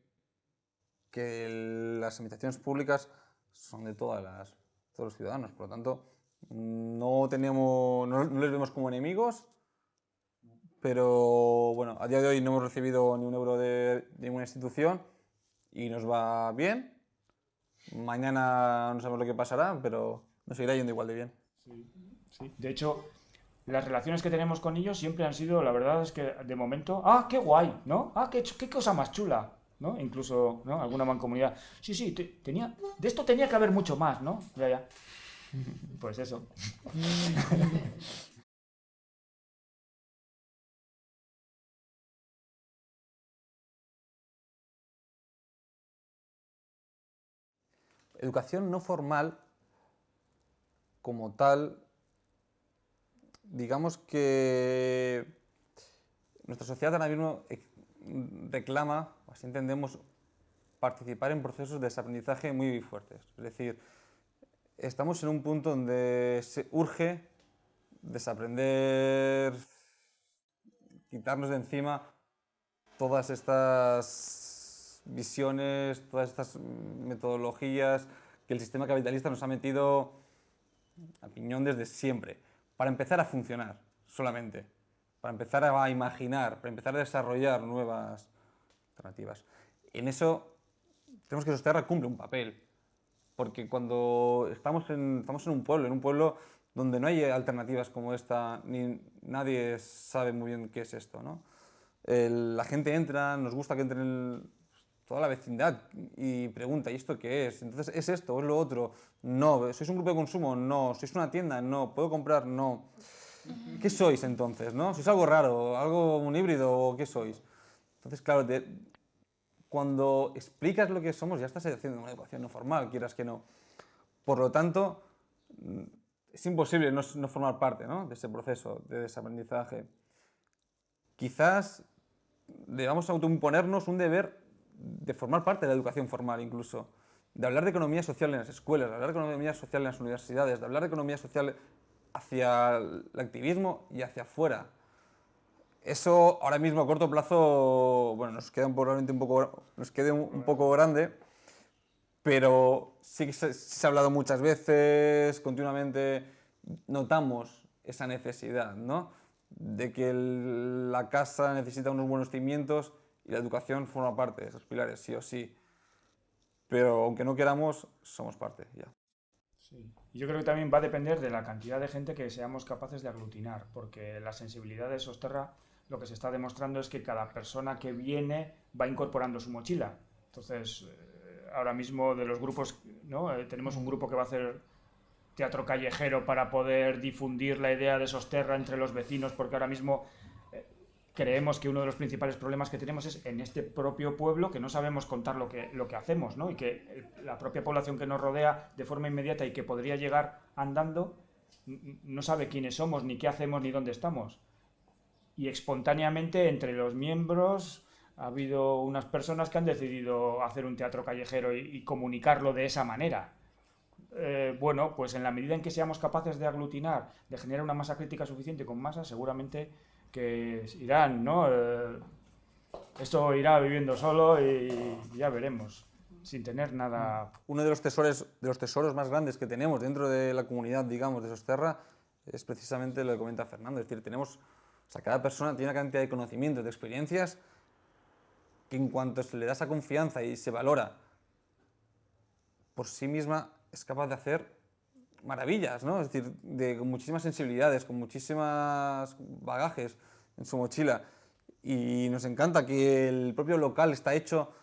que las administraciones públicas son de todas las, todos los ciudadanos, por lo tanto, no, tenemos, no les vemos como enemigos, pero bueno, a día de hoy no hemos recibido ni un euro de, ninguna institución y nos va bien. Mañana no sabemos lo que pasará, pero nos seguirá yendo igual de bien.
Sí, De hecho, las relaciones que tenemos con ellos siempre han sido, la verdad es que de momento, ah, qué guay, ¿no? Ah, qué, qué cosa más chula, ¿no? Incluso, ¿no? Alguna mancomunidad. Sí, sí, tenía, de esto tenía que haber mucho más, ¿no? Ya, ya. Pues eso.
Educación no formal, como tal, digamos que nuestra sociedad ahora mismo reclama, o así entendemos, participar en procesos de desaprendizaje muy fuertes. Es decir, estamos en un punto donde se urge desaprender, quitarnos de encima todas estas visiones, todas estas metodologías que el sistema capitalista nos ha metido a piñón desde siempre, para empezar a funcionar solamente, para empezar a imaginar, para empezar a desarrollar nuevas alternativas. En eso tenemos que Sosterra cumple un papel, porque cuando estamos en, estamos en un pueblo, en un pueblo donde no hay alternativas como esta, ni nadie sabe muy bien qué es esto, ¿no? la gente entra, nos gusta que entren toda la vecindad y pregunta, ¿y esto qué es? Entonces, ¿es esto o es lo otro? No. ¿Sois un grupo de consumo? No. ¿Sois una tienda? No. ¿Puedo comprar? No. ¿Qué sois entonces? ¿no? ¿Sois algo raro? ¿Algo un híbrido? ¿O qué sois? Entonces, claro, cuando explicas lo que somos ya estás haciendo una educación no formal, quieras que no. Por lo tanto, es imposible no, no formar parte ¿no? de ese proceso de desaprendizaje. Quizás debamos autoimponernos un deber de formar parte de la educación formal incluso, de hablar de economía social en las escuelas, de hablar de economía social en las universidades, de hablar de economía social hacia el activismo y hacia afuera. Eso ahora mismo a corto plazo, bueno, nos queda probablemente un poco, nos quede un, poco grande, pero sí que se, se, ha hablado muchas veces, continuamente notamos esa necesidad, ¿no? De que la casa necesita unos buenos cimientos y la educación forma parte de esos pilares, sí o sí. Pero aunque no queramos, somos parte ya.
Sí. Yo creo que también va a depender de la cantidad de gente que seamos capaces de aglutinar, porque la sensibilidad de Sosterra lo que se está demostrando es que cada persona que viene va incorporando su mochila. Entonces, eh, ahora mismo de los grupos, ¿no? Eh, tenemos un grupo que va a hacer teatro callejero para poder difundir la idea de Sosterra entre los vecinos, porque ahora mismo creemos que uno de los principales problemas que tenemos es en este propio pueblo que no sabemos contar lo que, lo que hacemos, ¿no? Y que la propia población que nos rodea de forma inmediata y que podría llegar andando, no sabe quiénes somos, ni qué hacemos, ni dónde estamos. Y espontáneamente entre los miembros ha habido unas personas que han decidido hacer un teatro callejero y, comunicarlo de esa manera. Eh, bueno, pues en la medida en que seamos capaces de aglutinar, de generar una masa crítica suficiente con masa, seguramente que irán, ¿no? Eh, esto irá viviendo solo y ya veremos, sin tener nada...
Uno de los, tesoros, de los tesoros más grandes que tenemos dentro de la comunidad, digamos, de Sosterra, es precisamente lo que comenta Fernando. Es decir, tenemos, o sea, cada persona tiene una cantidad de conocimientos, de experiencias, que en cuanto se le da esa confianza y se valora por sí misma, es capaz de hacer maravillas, ¿no? Es decir, de, con muchísimas sensibilidades, con muchísimas bagajes en su mochila. Y nos encanta que el propio local está hecho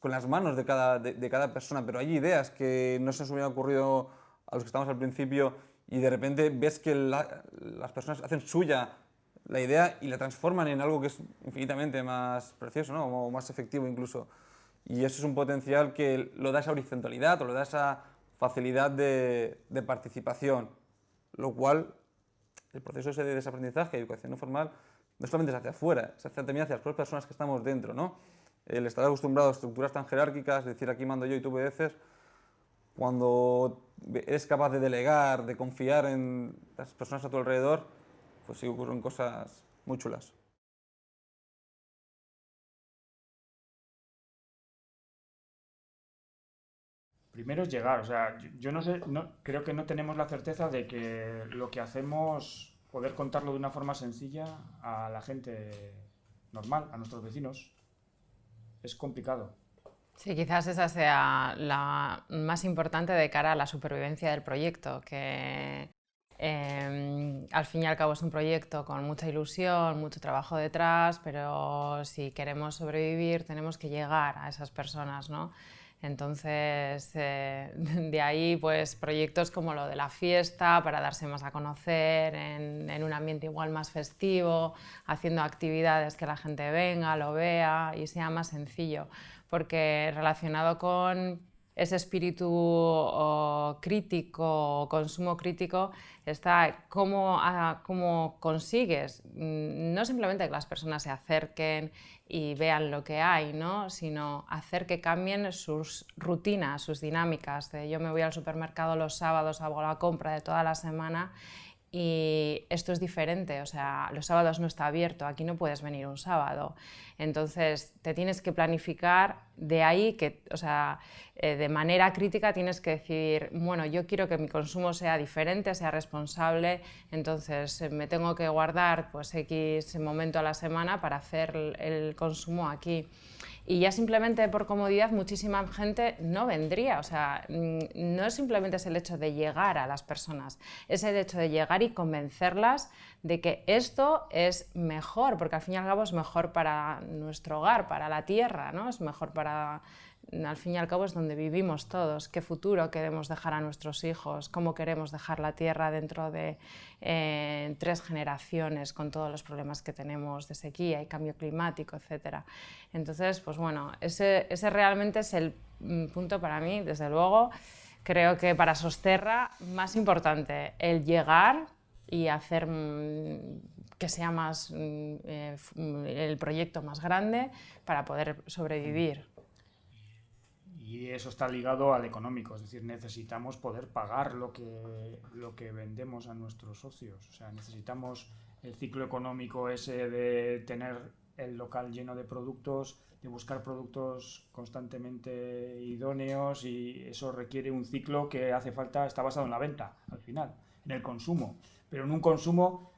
con las manos de cada, de, cada persona, pero hay ideas que no se nos hubieran ocurrido a los que estamos al principio y de repente ves que las personas hacen suya la idea y la transforman en algo que es infinitamente más precioso, ¿no? o más efectivo incluso. Y eso es un potencial que lo da esa horizontalidad o lo da esa facilidad de, participación, lo cual el proceso ese de desaprendizaje y educación no formal no solamente se hace afuera, se hace también hacia las propias personas que estamos dentro. ¿no? El estar acostumbrado a estructuras tan jerárquicas, decir aquí mando yo y tú obedeces, cuando eres capaz de delegar, de confiar en las personas a tu alrededor, pues sí ocurren cosas muy chulas.
Primero es llegar, o sea, yo no sé, no, creo que no tenemos la certeza de que lo que hacemos, poder contarlo de una forma sencilla a la gente normal, a nuestros vecinos, es complicado.
Sí, quizás esa sea la más importante de cara a la supervivencia del proyecto, que em, al fin y al cabo es un proyecto con mucha ilusión, mucho trabajo detrás, pero si queremos sobrevivir tenemos que llegar a esas personas, ¿no? Entonces, eh, de ahí pues proyectos como lo de la fiesta para darse más a conocer en, en, un ambiente igual más festivo, haciendo actividades que la gente venga, lo vea y sea más sencillo, porque relacionado con ese espíritu crítico consumo crítico está cómo, cómo, consigues mm, no simplemente que las personas se acerquen y vean lo que hay, ¿no? sino hacer que cambien sus rutinas, sus dinámicas. yo me voy al supermercado los sábados, hago la compra de toda la semana y esto es diferente, o sea, los sábados no está abierto, aquí no puedes venir un sábado. Entonces, te tienes que planificar de ahí que, o sea, eh, de manera crítica tienes que decir, bueno, yo quiero que mi consumo sea diferente, sea responsable, entonces eh, me tengo que guardar pues X momento a la semana para hacer el consumo aquí y ya simplemente por comodidad muchísima gente no vendría. O sea, mm, no es simplemente el hecho de llegar a las personas, es el hecho de llegar y convencerlas de que esto es mejor, porque al fin y al cabo es mejor para nuestro hogar, para la tierra, ¿no? es mejor para al fin y al cabo es donde vivimos todos, qué futuro queremos dejar a nuestros hijos, cómo queremos dejar la Tierra dentro de eh, tres generaciones con todos los problemas que tenemos de sequía y cambio climático, etc. Entonces, pues bueno, ese, realmente es el mm, punto para mí, desde luego, creo que para Sosterra más importante, el llegar y hacer mm, que sea más mm, eh, el proyecto más grande para poder sobrevivir.
Y eso está ligado al económico, es decir, necesitamos poder pagar lo que, lo que vendemos a nuestros socios. O sea, necesitamos el ciclo económico ese de tener el local lleno de productos, de buscar productos constantemente idóneos y eso requiere un ciclo que hace falta, está basado en la venta al final, en el consumo, pero en un consumo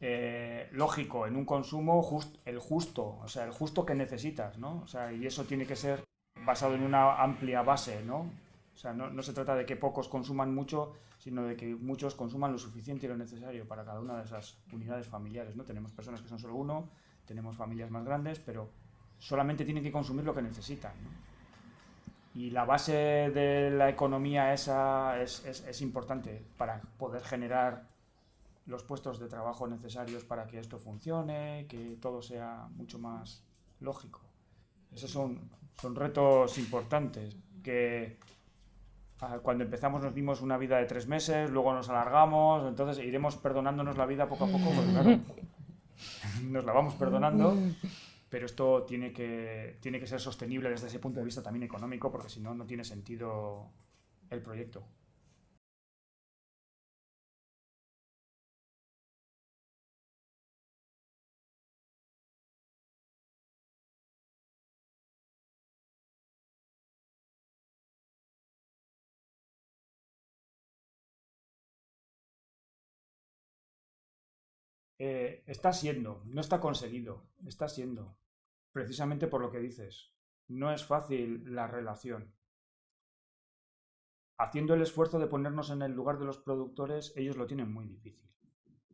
eh, lógico, en un consumo just, el justo, o sea, el justo que necesitas, ¿no? O sea, y eso tiene que ser basado en una amplia base, ¿no? O sea, no, se trata de que pocos consuman mucho, sino de que muchos consuman lo suficiente y lo necesario para cada una de esas unidades familiares, ¿no? Tenemos personas que son solo uno, tenemos familias más grandes, pero solamente tienen que consumir lo que necesitan, Y la base de la economía esa es, es importante para poder generar los puestos de trabajo necesarios para que esto funcione, que todo sea mucho más lógico. Esos son, son retos importantes que Ah, cuando empezamos nos dimos una vida de tres meses, luego nos alargamos, entonces iremos perdonándonos la vida poco a poco, porque claro, nos la vamos perdonando, pero esto tiene que, tiene que ser sostenible desde ese punto de vista también económico, porque si no, no tiene sentido el proyecto. Eh, está siendo, no está conseguido, está siendo, precisamente por lo que dices. No es fácil la relación. Haciendo el esfuerzo de ponernos en el lugar de los productores, ellos lo tienen muy difícil.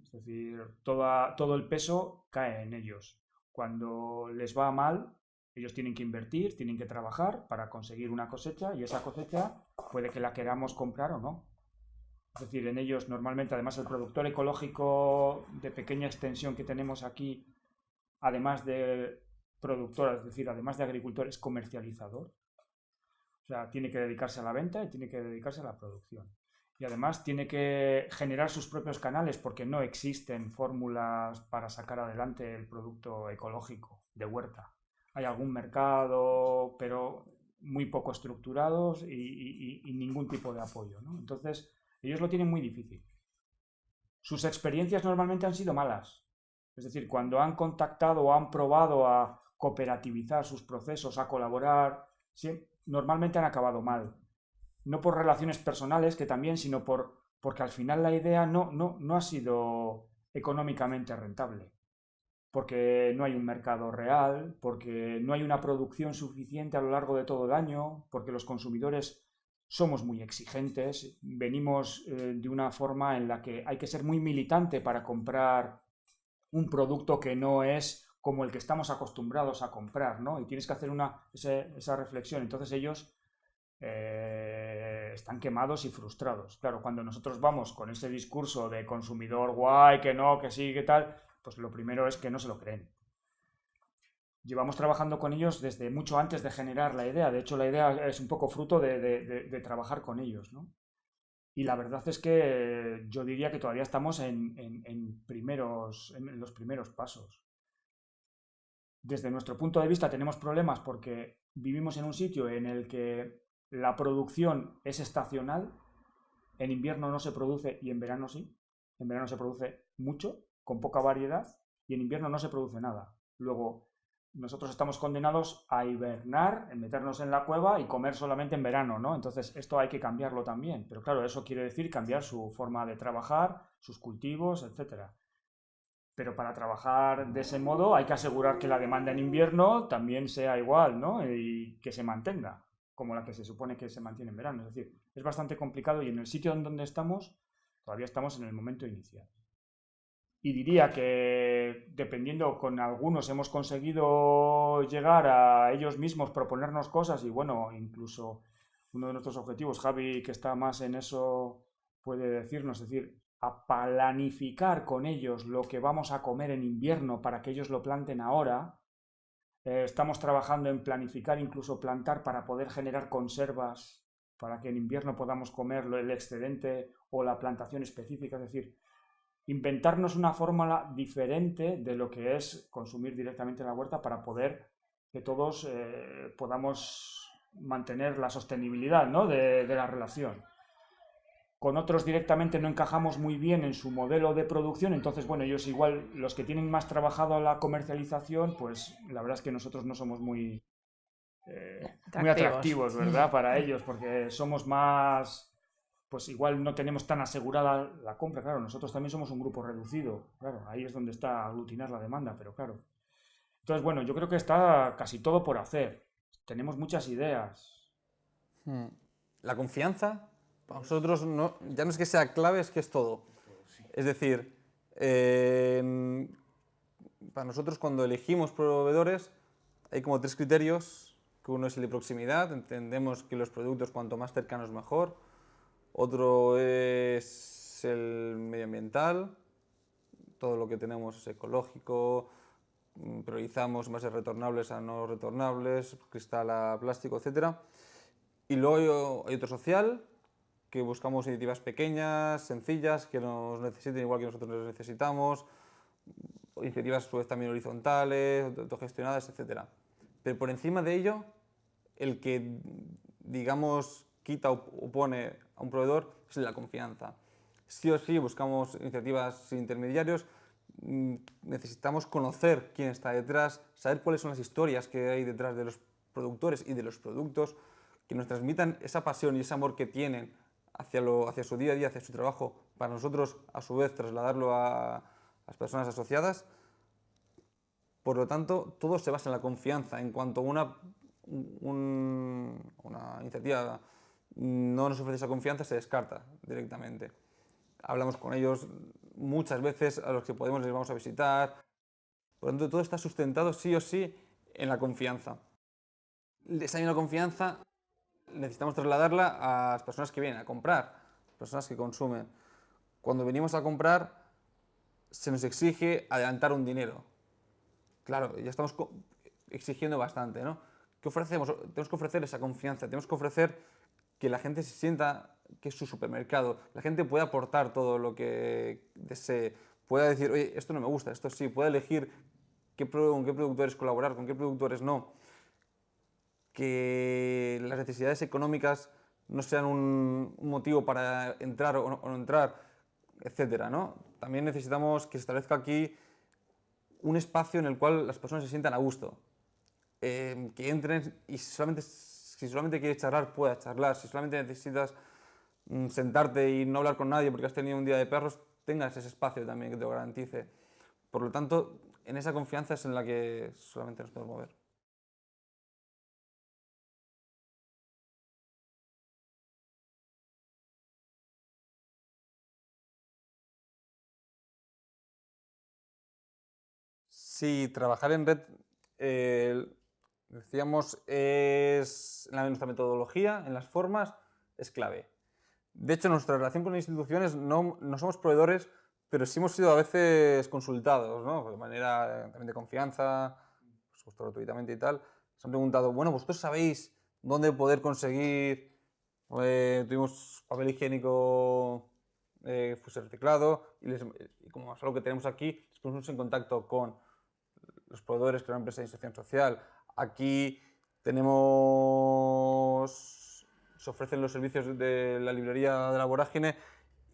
Es decir, todo el peso cae en ellos. Cuando les va mal, ellos tienen que invertir, tienen que trabajar para conseguir una cosecha y esa cosecha puede que la queramos comprar o no. Es decir, en ellos normalmente, además, el productor ecológico de pequeña extensión que tenemos aquí, además de productor, es decir, además de agricultor, es comercializador. O sea, tiene que dedicarse a la venta y tiene que dedicarse a la producción. Y además tiene que generar sus propios canales porque no existen fórmulas para sacar adelante el producto ecológico de huerta. Hay algún mercado, pero muy poco estructurados y, ningún tipo de apoyo. Entonces, ellos lo tienen muy difícil. Sus experiencias normalmente han sido malas. Es decir, cuando han contactado o han probado a cooperativizar sus procesos, a colaborar, normalmente han acabado mal. No por relaciones personales, que también, sino por, porque al final la idea no, no, no ha sido económicamente rentable. Porque no hay un mercado real, porque no hay una producción suficiente a lo largo de todo el año, porque los consumidores somos muy exigentes, venimos eh, de una forma en la que hay que ser muy militante para comprar un producto que no es como el que estamos acostumbrados a comprar, ¿no? Y tienes que hacer una, esa, reflexión. Entonces ellos eh, están quemados y frustrados. Claro, cuando nosotros vamos con ese discurso de consumidor guay, que no, que sí, que tal, pues lo primero es que no se lo creen llevamos trabajando con ellos desde mucho antes de generar la idea. De hecho, la idea es un poco fruto de, trabajar con ellos. ¿no? Y la verdad es que yo diría que todavía estamos en, primeros, en los primeros pasos. Desde nuestro punto de vista tenemos problemas porque vivimos en un sitio en el que la producción es estacional. En invierno no se produce y en verano sí. En verano se produce mucho, con poca variedad, y en invierno no se produce nada. Luego, nosotros estamos condenados a hibernar, en meternos en la cueva y comer solamente en verano, ¿no? Entonces, esto hay que cambiarlo también. Pero claro, eso quiere decir cambiar su forma de trabajar, sus cultivos, etc. Pero para trabajar de ese modo hay que asegurar que la demanda en invierno también sea igual, ¿no? Y que se mantenga, como la que se supone que se mantiene en verano. Es decir, es bastante complicado y en el sitio en donde estamos, todavía estamos en el momento inicial. Y diría que dependiendo con algunos hemos conseguido llegar a ellos mismos, proponernos cosas y bueno, incluso uno de nuestros objetivos, Javi, que está más en eso, puede decirnos, es decir, a planificar con ellos lo que vamos a comer en invierno para que ellos lo planten ahora. Eh, estamos trabajando en planificar, incluso plantar para poder generar conservas para que en invierno podamos comer el excedente o la plantación específica. Es decir, inventarnos una fórmula diferente de lo que es consumir directamente en la huerta para poder que todos eh, podamos mantener la sostenibilidad de, la relación. Con otros directamente no encajamos muy bien en su modelo de producción, entonces, bueno, ellos igual, los que tienen más trabajado la comercialización, pues la verdad es que nosotros no somos muy, eh, muy atractivos, ¿verdad? Para ellos, porque somos más pues igual no tenemos tan asegurada la compra. Claro, nosotros también somos un grupo reducido. Claro, ahí es donde está aglutinar la demanda, pero claro. Entonces, bueno, yo creo que está casi todo por hacer. Tenemos muchas ideas.
Hmm. La confianza, para nosotros no, ya no es que sea clave, es que es todo. Es decir, para nosotros cuando elegimos proveedores hay como tres criterios, que uno es el de proximidad, entendemos que los productos cuanto más cercanos mejor, otro es el medioambiental, todo lo que tenemos es ecológico, mm, priorizamos envases retornables a no retornables, cristal a plástico, etc. Y luego hay otro social, que buscamos iniciativas pequeñas, sencillas, que nos necesiten igual que nosotros les necesitamos, iniciativas a su vez también horizontales, autogestionadas, etc. Pero por encima de ello, el que, digamos, quita o pone a un proveedor es la confianza. Sí o sí buscamos iniciativas sin intermediarios, mm, necesitamos conocer quién está detrás, saber cuáles son las historias que hay detrás de los productores y de los productos, que nos transmitan esa pasión y ese amor que tienen hacia, lo, hacia su día a día, hacia su trabajo, para nosotros a su vez trasladarlo a las personas asociadas. Por lo tanto, todo se basa en la confianza. En cuanto una, una iniciativa no nos ofrece esa confianza, se descarta directamente. Hablamos con ellos muchas veces, a los que podemos les vamos a visitar. Por lo tanto, todo está sustentado sí o sí en la confianza. Esa misma confianza necesitamos trasladarla a las personas que vienen a comprar, personas que consumen. Cuando venimos a comprar, se nos exige adelantar un dinero. Claro, ya estamos exigiendo bastante, ¿no? ¿Qué ofrecemos? Tenemos que ofrecer esa confianza, tenemos que ofrecer que la gente se sienta que es su supermercado, la gente pueda aportar todo lo que desee, pueda decir, oye, esto no me gusta, esto sí, pueda elegir qué, con qué productores colaborar, con qué productores no que las necesidades económicas no sean un, motivo para entrar o no, entrar, etcétera, ¿no? También necesitamos que se establezca aquí un espacio en el cual las personas se sientan a gusto, eh, que entren y solamente, si solamente quieres charlar, puedas charlar, si solamente necesitas mm, sentarte y no hablar con nadie porque has tenido un día de perros, tengas ese espacio también que te lo garantice. Por lo tanto, en esa confianza es en la que solamente nos podemos mover. Sí, trabajar en red, eh, decíamos, es en nuestra metodología, en las formas, es clave. De hecho, nuestra relación con las instituciones no, no somos proveedores, pero sí hemos sido a veces consultados, ¿no? de manera también de confianza, por supuesto gratuitamente y tal. Se han preguntado, bueno, ¿vosotros sabéis dónde poder conseguir? Eh, tuvimos papel higiénico eh, fuese reciclado y, les, y como es algo que tenemos aquí, les en contacto con los proveedores, que una empresa de inserción social. Aquí tenemos, se ofrecen los servicios de la librería de la vorágine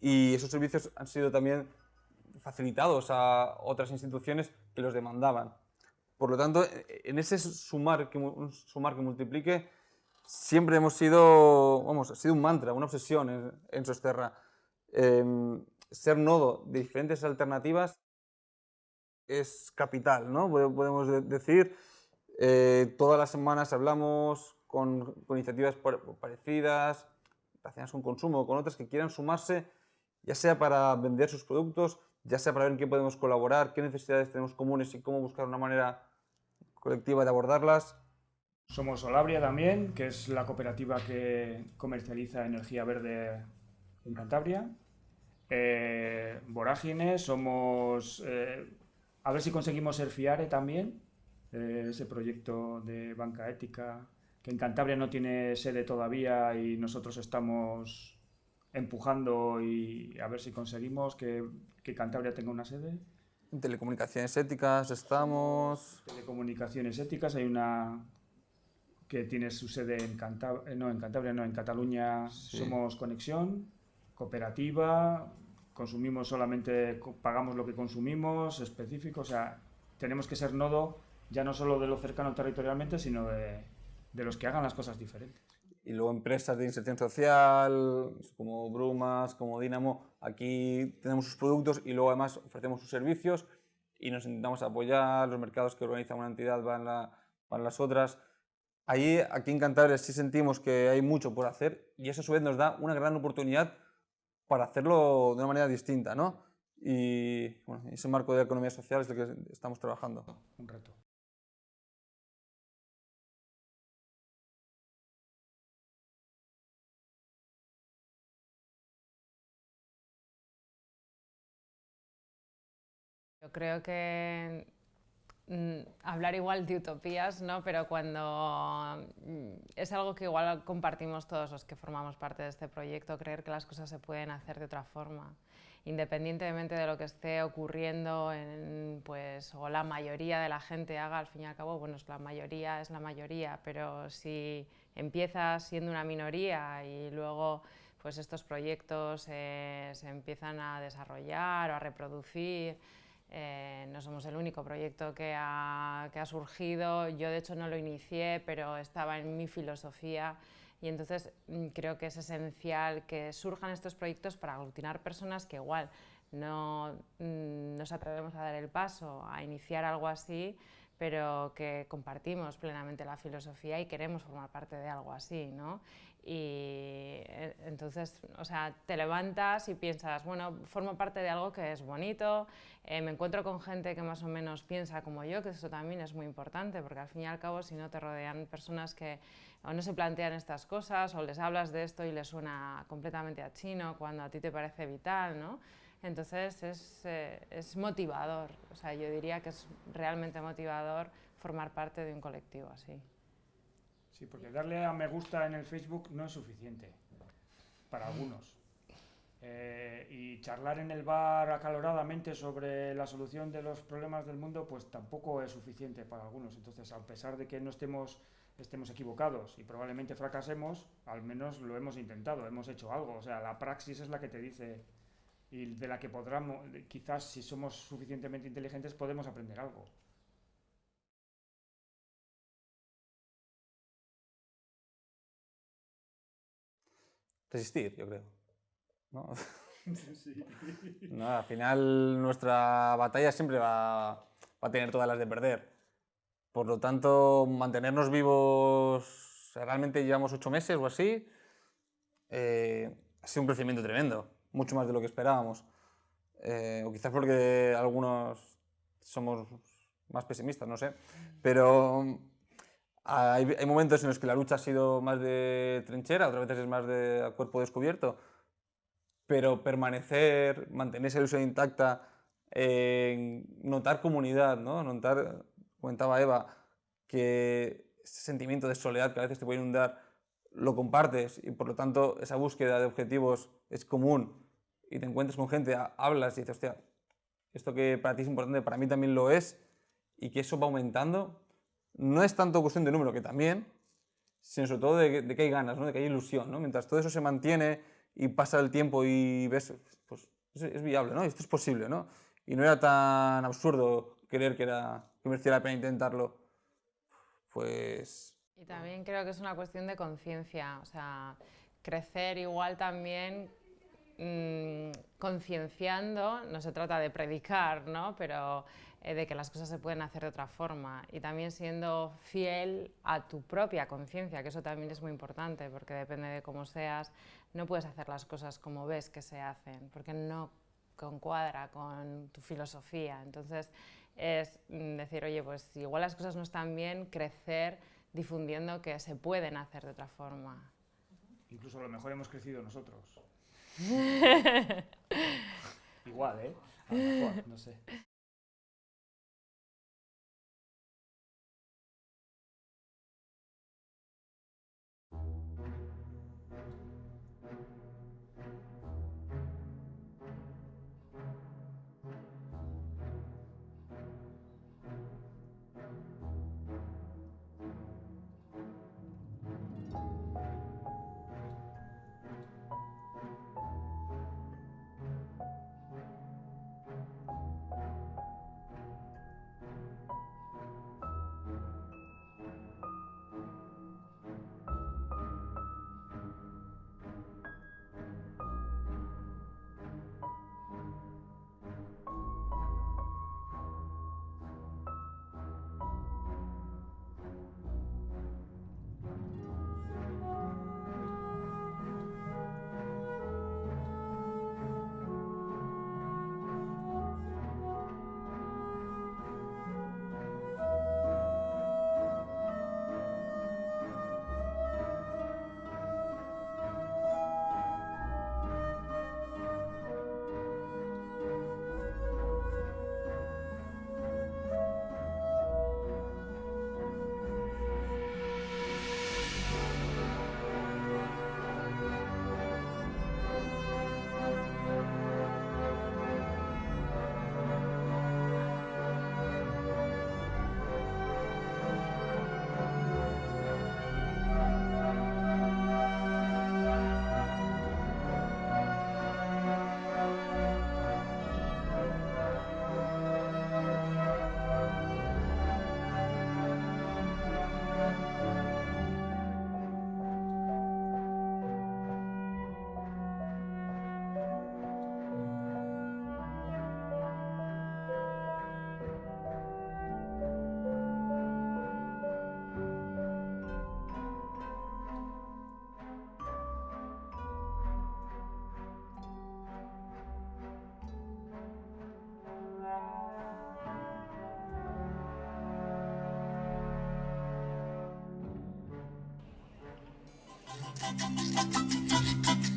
y esos servicios han sido también facilitados a otras instituciones que los demandaban. Por lo tanto, en ese sumar que, sumar que multiplique, siempre hemos sido, vamos, ha sido un mantra, una obsesión en, en Sosterra. Em, ser nodo de diferentes alternativas es capital, ¿no? Podemos decir, eh, todas las semanas hablamos con, iniciativas parecidas, relacionadas con consumo, con otras que quieran sumarse, ya sea para vender sus productos, ya sea para ver en qué podemos colaborar, qué necesidades tenemos comunes y cómo buscar una manera colectiva de abordarlas.
Somos Solabria también, que es la cooperativa que comercializa energía verde en Cantabria. Eh, somos eh, a ver si conseguimos ser FIARE también, eh, ese proyecto de banca ética, que en Cantabria no tiene sede todavía y nosotros estamos empujando y a ver si conseguimos que, que Cantabria tenga una sede.
En telecomunicaciones éticas estamos...
Telecomunicaciones éticas, hay una que tiene su sede en Cantabria, no, en Cantabria, no, en Cataluña somos Conexión, cooperativa, consumimos solamente, pagamos lo que consumimos, específico, o sea, tenemos que ser nodo ya no solo de lo cercano territorialmente, sino de, de los que hagan las cosas diferentes.
Y luego empresas de inserción social, como Brumas, como Dinamo, aquí tenemos sus productos y luego además ofrecemos sus servicios y nos intentamos apoyar, los mercados que organiza una entidad van, la, van las otras. Ahí, aquí en Cantabria sí sentimos que hay mucho por hacer y eso a su vez nos da una gran oportunidad para hacerlo de una manera distinta, ¿no? Y bueno, ese marco de economía social es el que estamos trabajando.
Un reto.
Yo creo que mm, hablar igual de utopías, ¿no? pero cuando mm, es algo que igual compartimos todos los que formamos parte de este proyecto, creer que las cosas se pueden hacer de otra forma, independientemente de lo que esté ocurriendo en, pues, o la mayoría de la gente haga, al fin y al cabo, bueno, la mayoría es la mayoría, pero si empiezas siendo una minoría y luego pues estos proyectos eh, se empiezan a desarrollar o a reproducir, eh, no somos el único proyecto que ha, que ha, surgido, yo de hecho no lo inicié, pero estaba en mi filosofía y entonces mm, creo que es esencial que surjan estos proyectos para aglutinar personas que igual no mm, nos atrevemos a dar el paso a iniciar algo así, pero que compartimos plenamente la filosofía y queremos formar parte de algo así, ¿no? Y eh, entonces, o sea, te levantas y piensas, bueno, formo parte de algo que es bonito, eh, me encuentro con gente que más o menos piensa como yo, que eso también es muy importante, porque al fin y al cabo, si no te rodean personas que o no se plantean estas cosas, o les hablas de esto y les suena completamente a chino, cuando a ti te parece vital, ¿no? Entonces es, eh, es motivador, o sea, yo diría que es realmente motivador formar parte de un colectivo así.
Sí, porque darle a me gusta en el Facebook no es suficiente para algunos. Eh, y charlar en el bar acaloradamente sobre la solución de los problemas del mundo, pues tampoco es suficiente para algunos. Entonces, a pesar de que no estemos, estemos equivocados y probablemente fracasemos, al menos lo hemos intentado, hemos hecho algo. O sea, la praxis es la que te dice y de la que podamos, quizás si somos suficientemente inteligentes, podemos aprender algo.
Resistir, yo creo. ¿no? al final nuestra batalla siempre va, va, a tener todas las de perder. Por lo tanto, mantenernos vivos, realmente llevamos ocho meses o así, eh, ha sido un crecimiento tremendo, mucho más de lo que esperábamos. Eh, o quizás porque algunos somos más pesimistas, no sé. Pero hay, hay, momentos en los que la lucha ha sido más de trinchera, otras veces es más de cuerpo descubierto, pero permanecer, mantener esa ilusión intacta, eh, notar comunidad, ¿no? notar, comentaba Eva, que ese sentimiento de soledad que a veces te puede inundar, lo compartes y por lo tanto esa búsqueda de objetivos es común y te encuentras con gente, hablas y dices, hostia, esto que para ti es importante, para mí también lo es y que eso va aumentando no es tanto cuestión de número, que también, sino sobre todo de, que hay ganas, ¿no? de que hay ilusión. ¿no? Mientras todo eso se mantiene y pasa el tiempo y ves, pues es, viable, ¿no? esto es posible. ¿no? Y no era tan absurdo creer que, era, que merecía la pena intentarlo. Pues...
Y también creo que es una cuestión de conciencia, o sea, crecer igual también mmm, concienciando, no se trata de predicar, ¿no? pero eh, de que las cosas se pueden hacer de otra forma y también siendo fiel a tu propia conciencia, que eso también es muy importante porque depende de cómo seas, no puedes hacer las cosas como ves que se hacen, porque no concuadra con tu filosofía. Entonces es mm, decir, oye, pues igual las cosas no están bien, crecer difundiendo que se pueden hacer de otra forma.
Incluso a lo mejor hemos crecido nosotros. igual, ¿eh? A lo mejor, no sé.
ポッ
ポ
ッ
ポッポッポッ。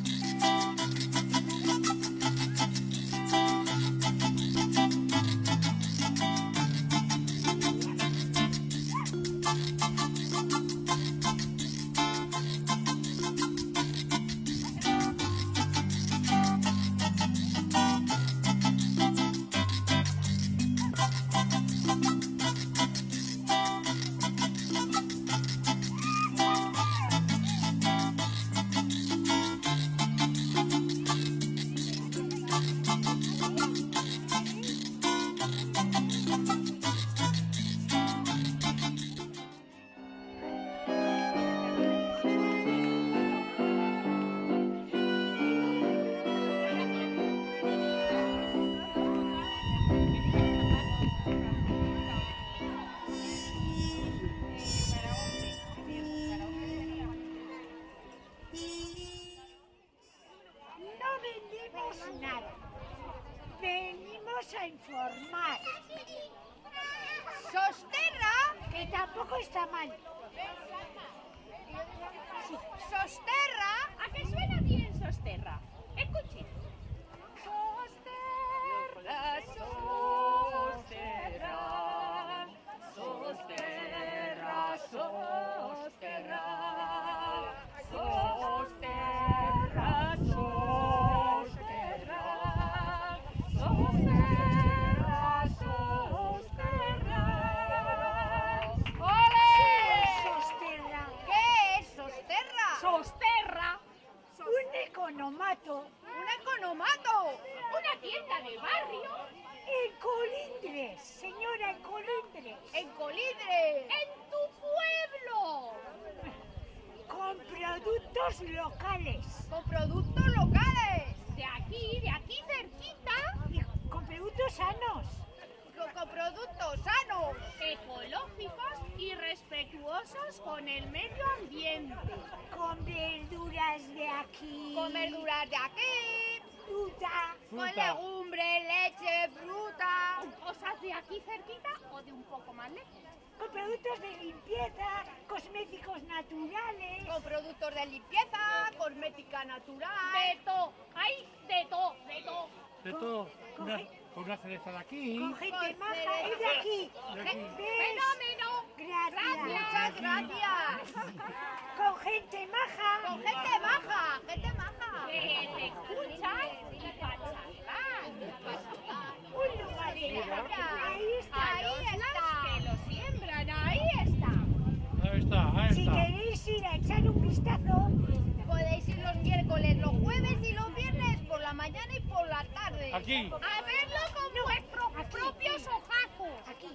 Podéis ir los miércoles, los jueves y los viernes por la mañana y por la tarde.
Aquí.
A verlo con vuestros propios ojazos.
aquí.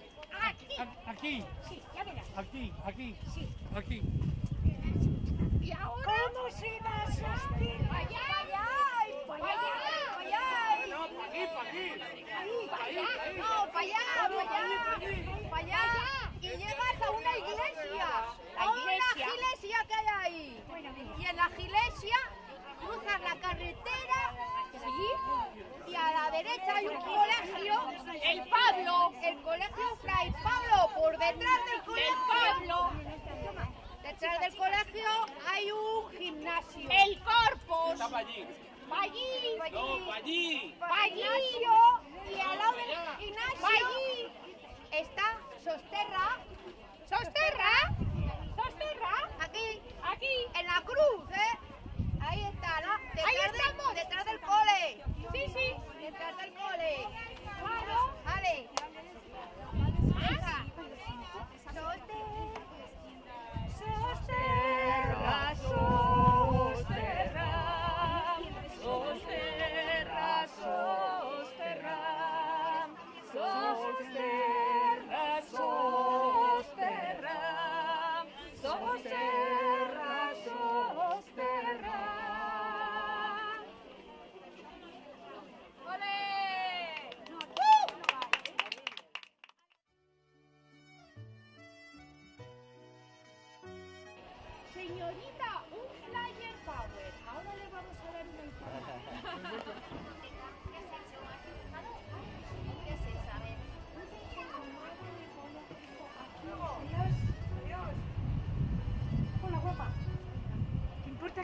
Aquí.
Aquí,
Sí, ya verás.
aquí, aquí,
Sí.
aquí.
Y ahora.
¿Cómo se va a sostener?
Allá, allá, allá, allá.
Ahí.
Para allá, no, para allá, para allá, para allá. Y llegas a una iglesia, a una iglesia que hay ahí. Y en la iglesia cruzas la carretera, ¿sí? Y a la derecha hay un colegio, el Pablo, el colegio Fray Pablo, por detrás del colegio. Detrás del colegio hay un gimnasio. El Corpus. allí. Allí.
allí.
Allí y al lado del gimnasio allí está Sosterra. ¿Sosterra? ¿Sosterra? Aquí. Aquí. En la cruz, ¿eh? Ahí está, ¿no? Detrás Ahí estamos. detrás del cole. Sí, sí. Detrás del cole. Claro. Vale. Venga. Sosterra. Sosterra.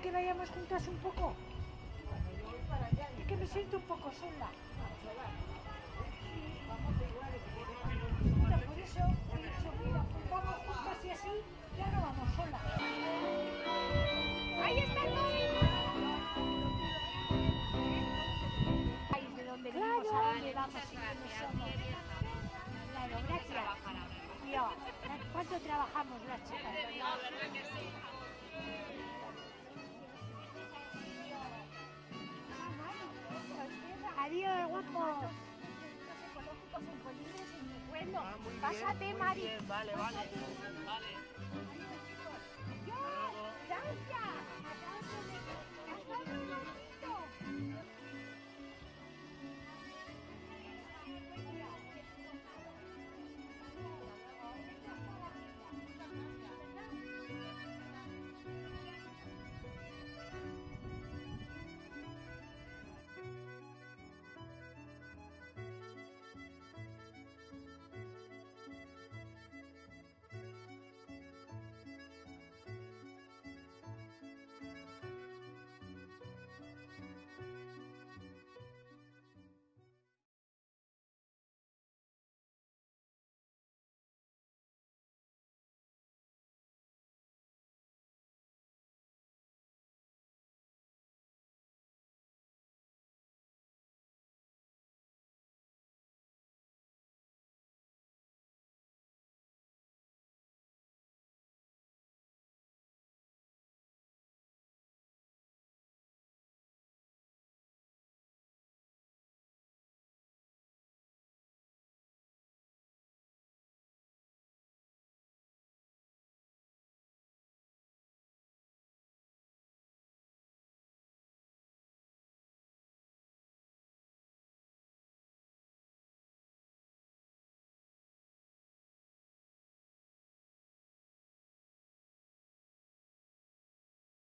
que vayamos juntas un poco? Es que me siento un poco sola.
Vale, vale.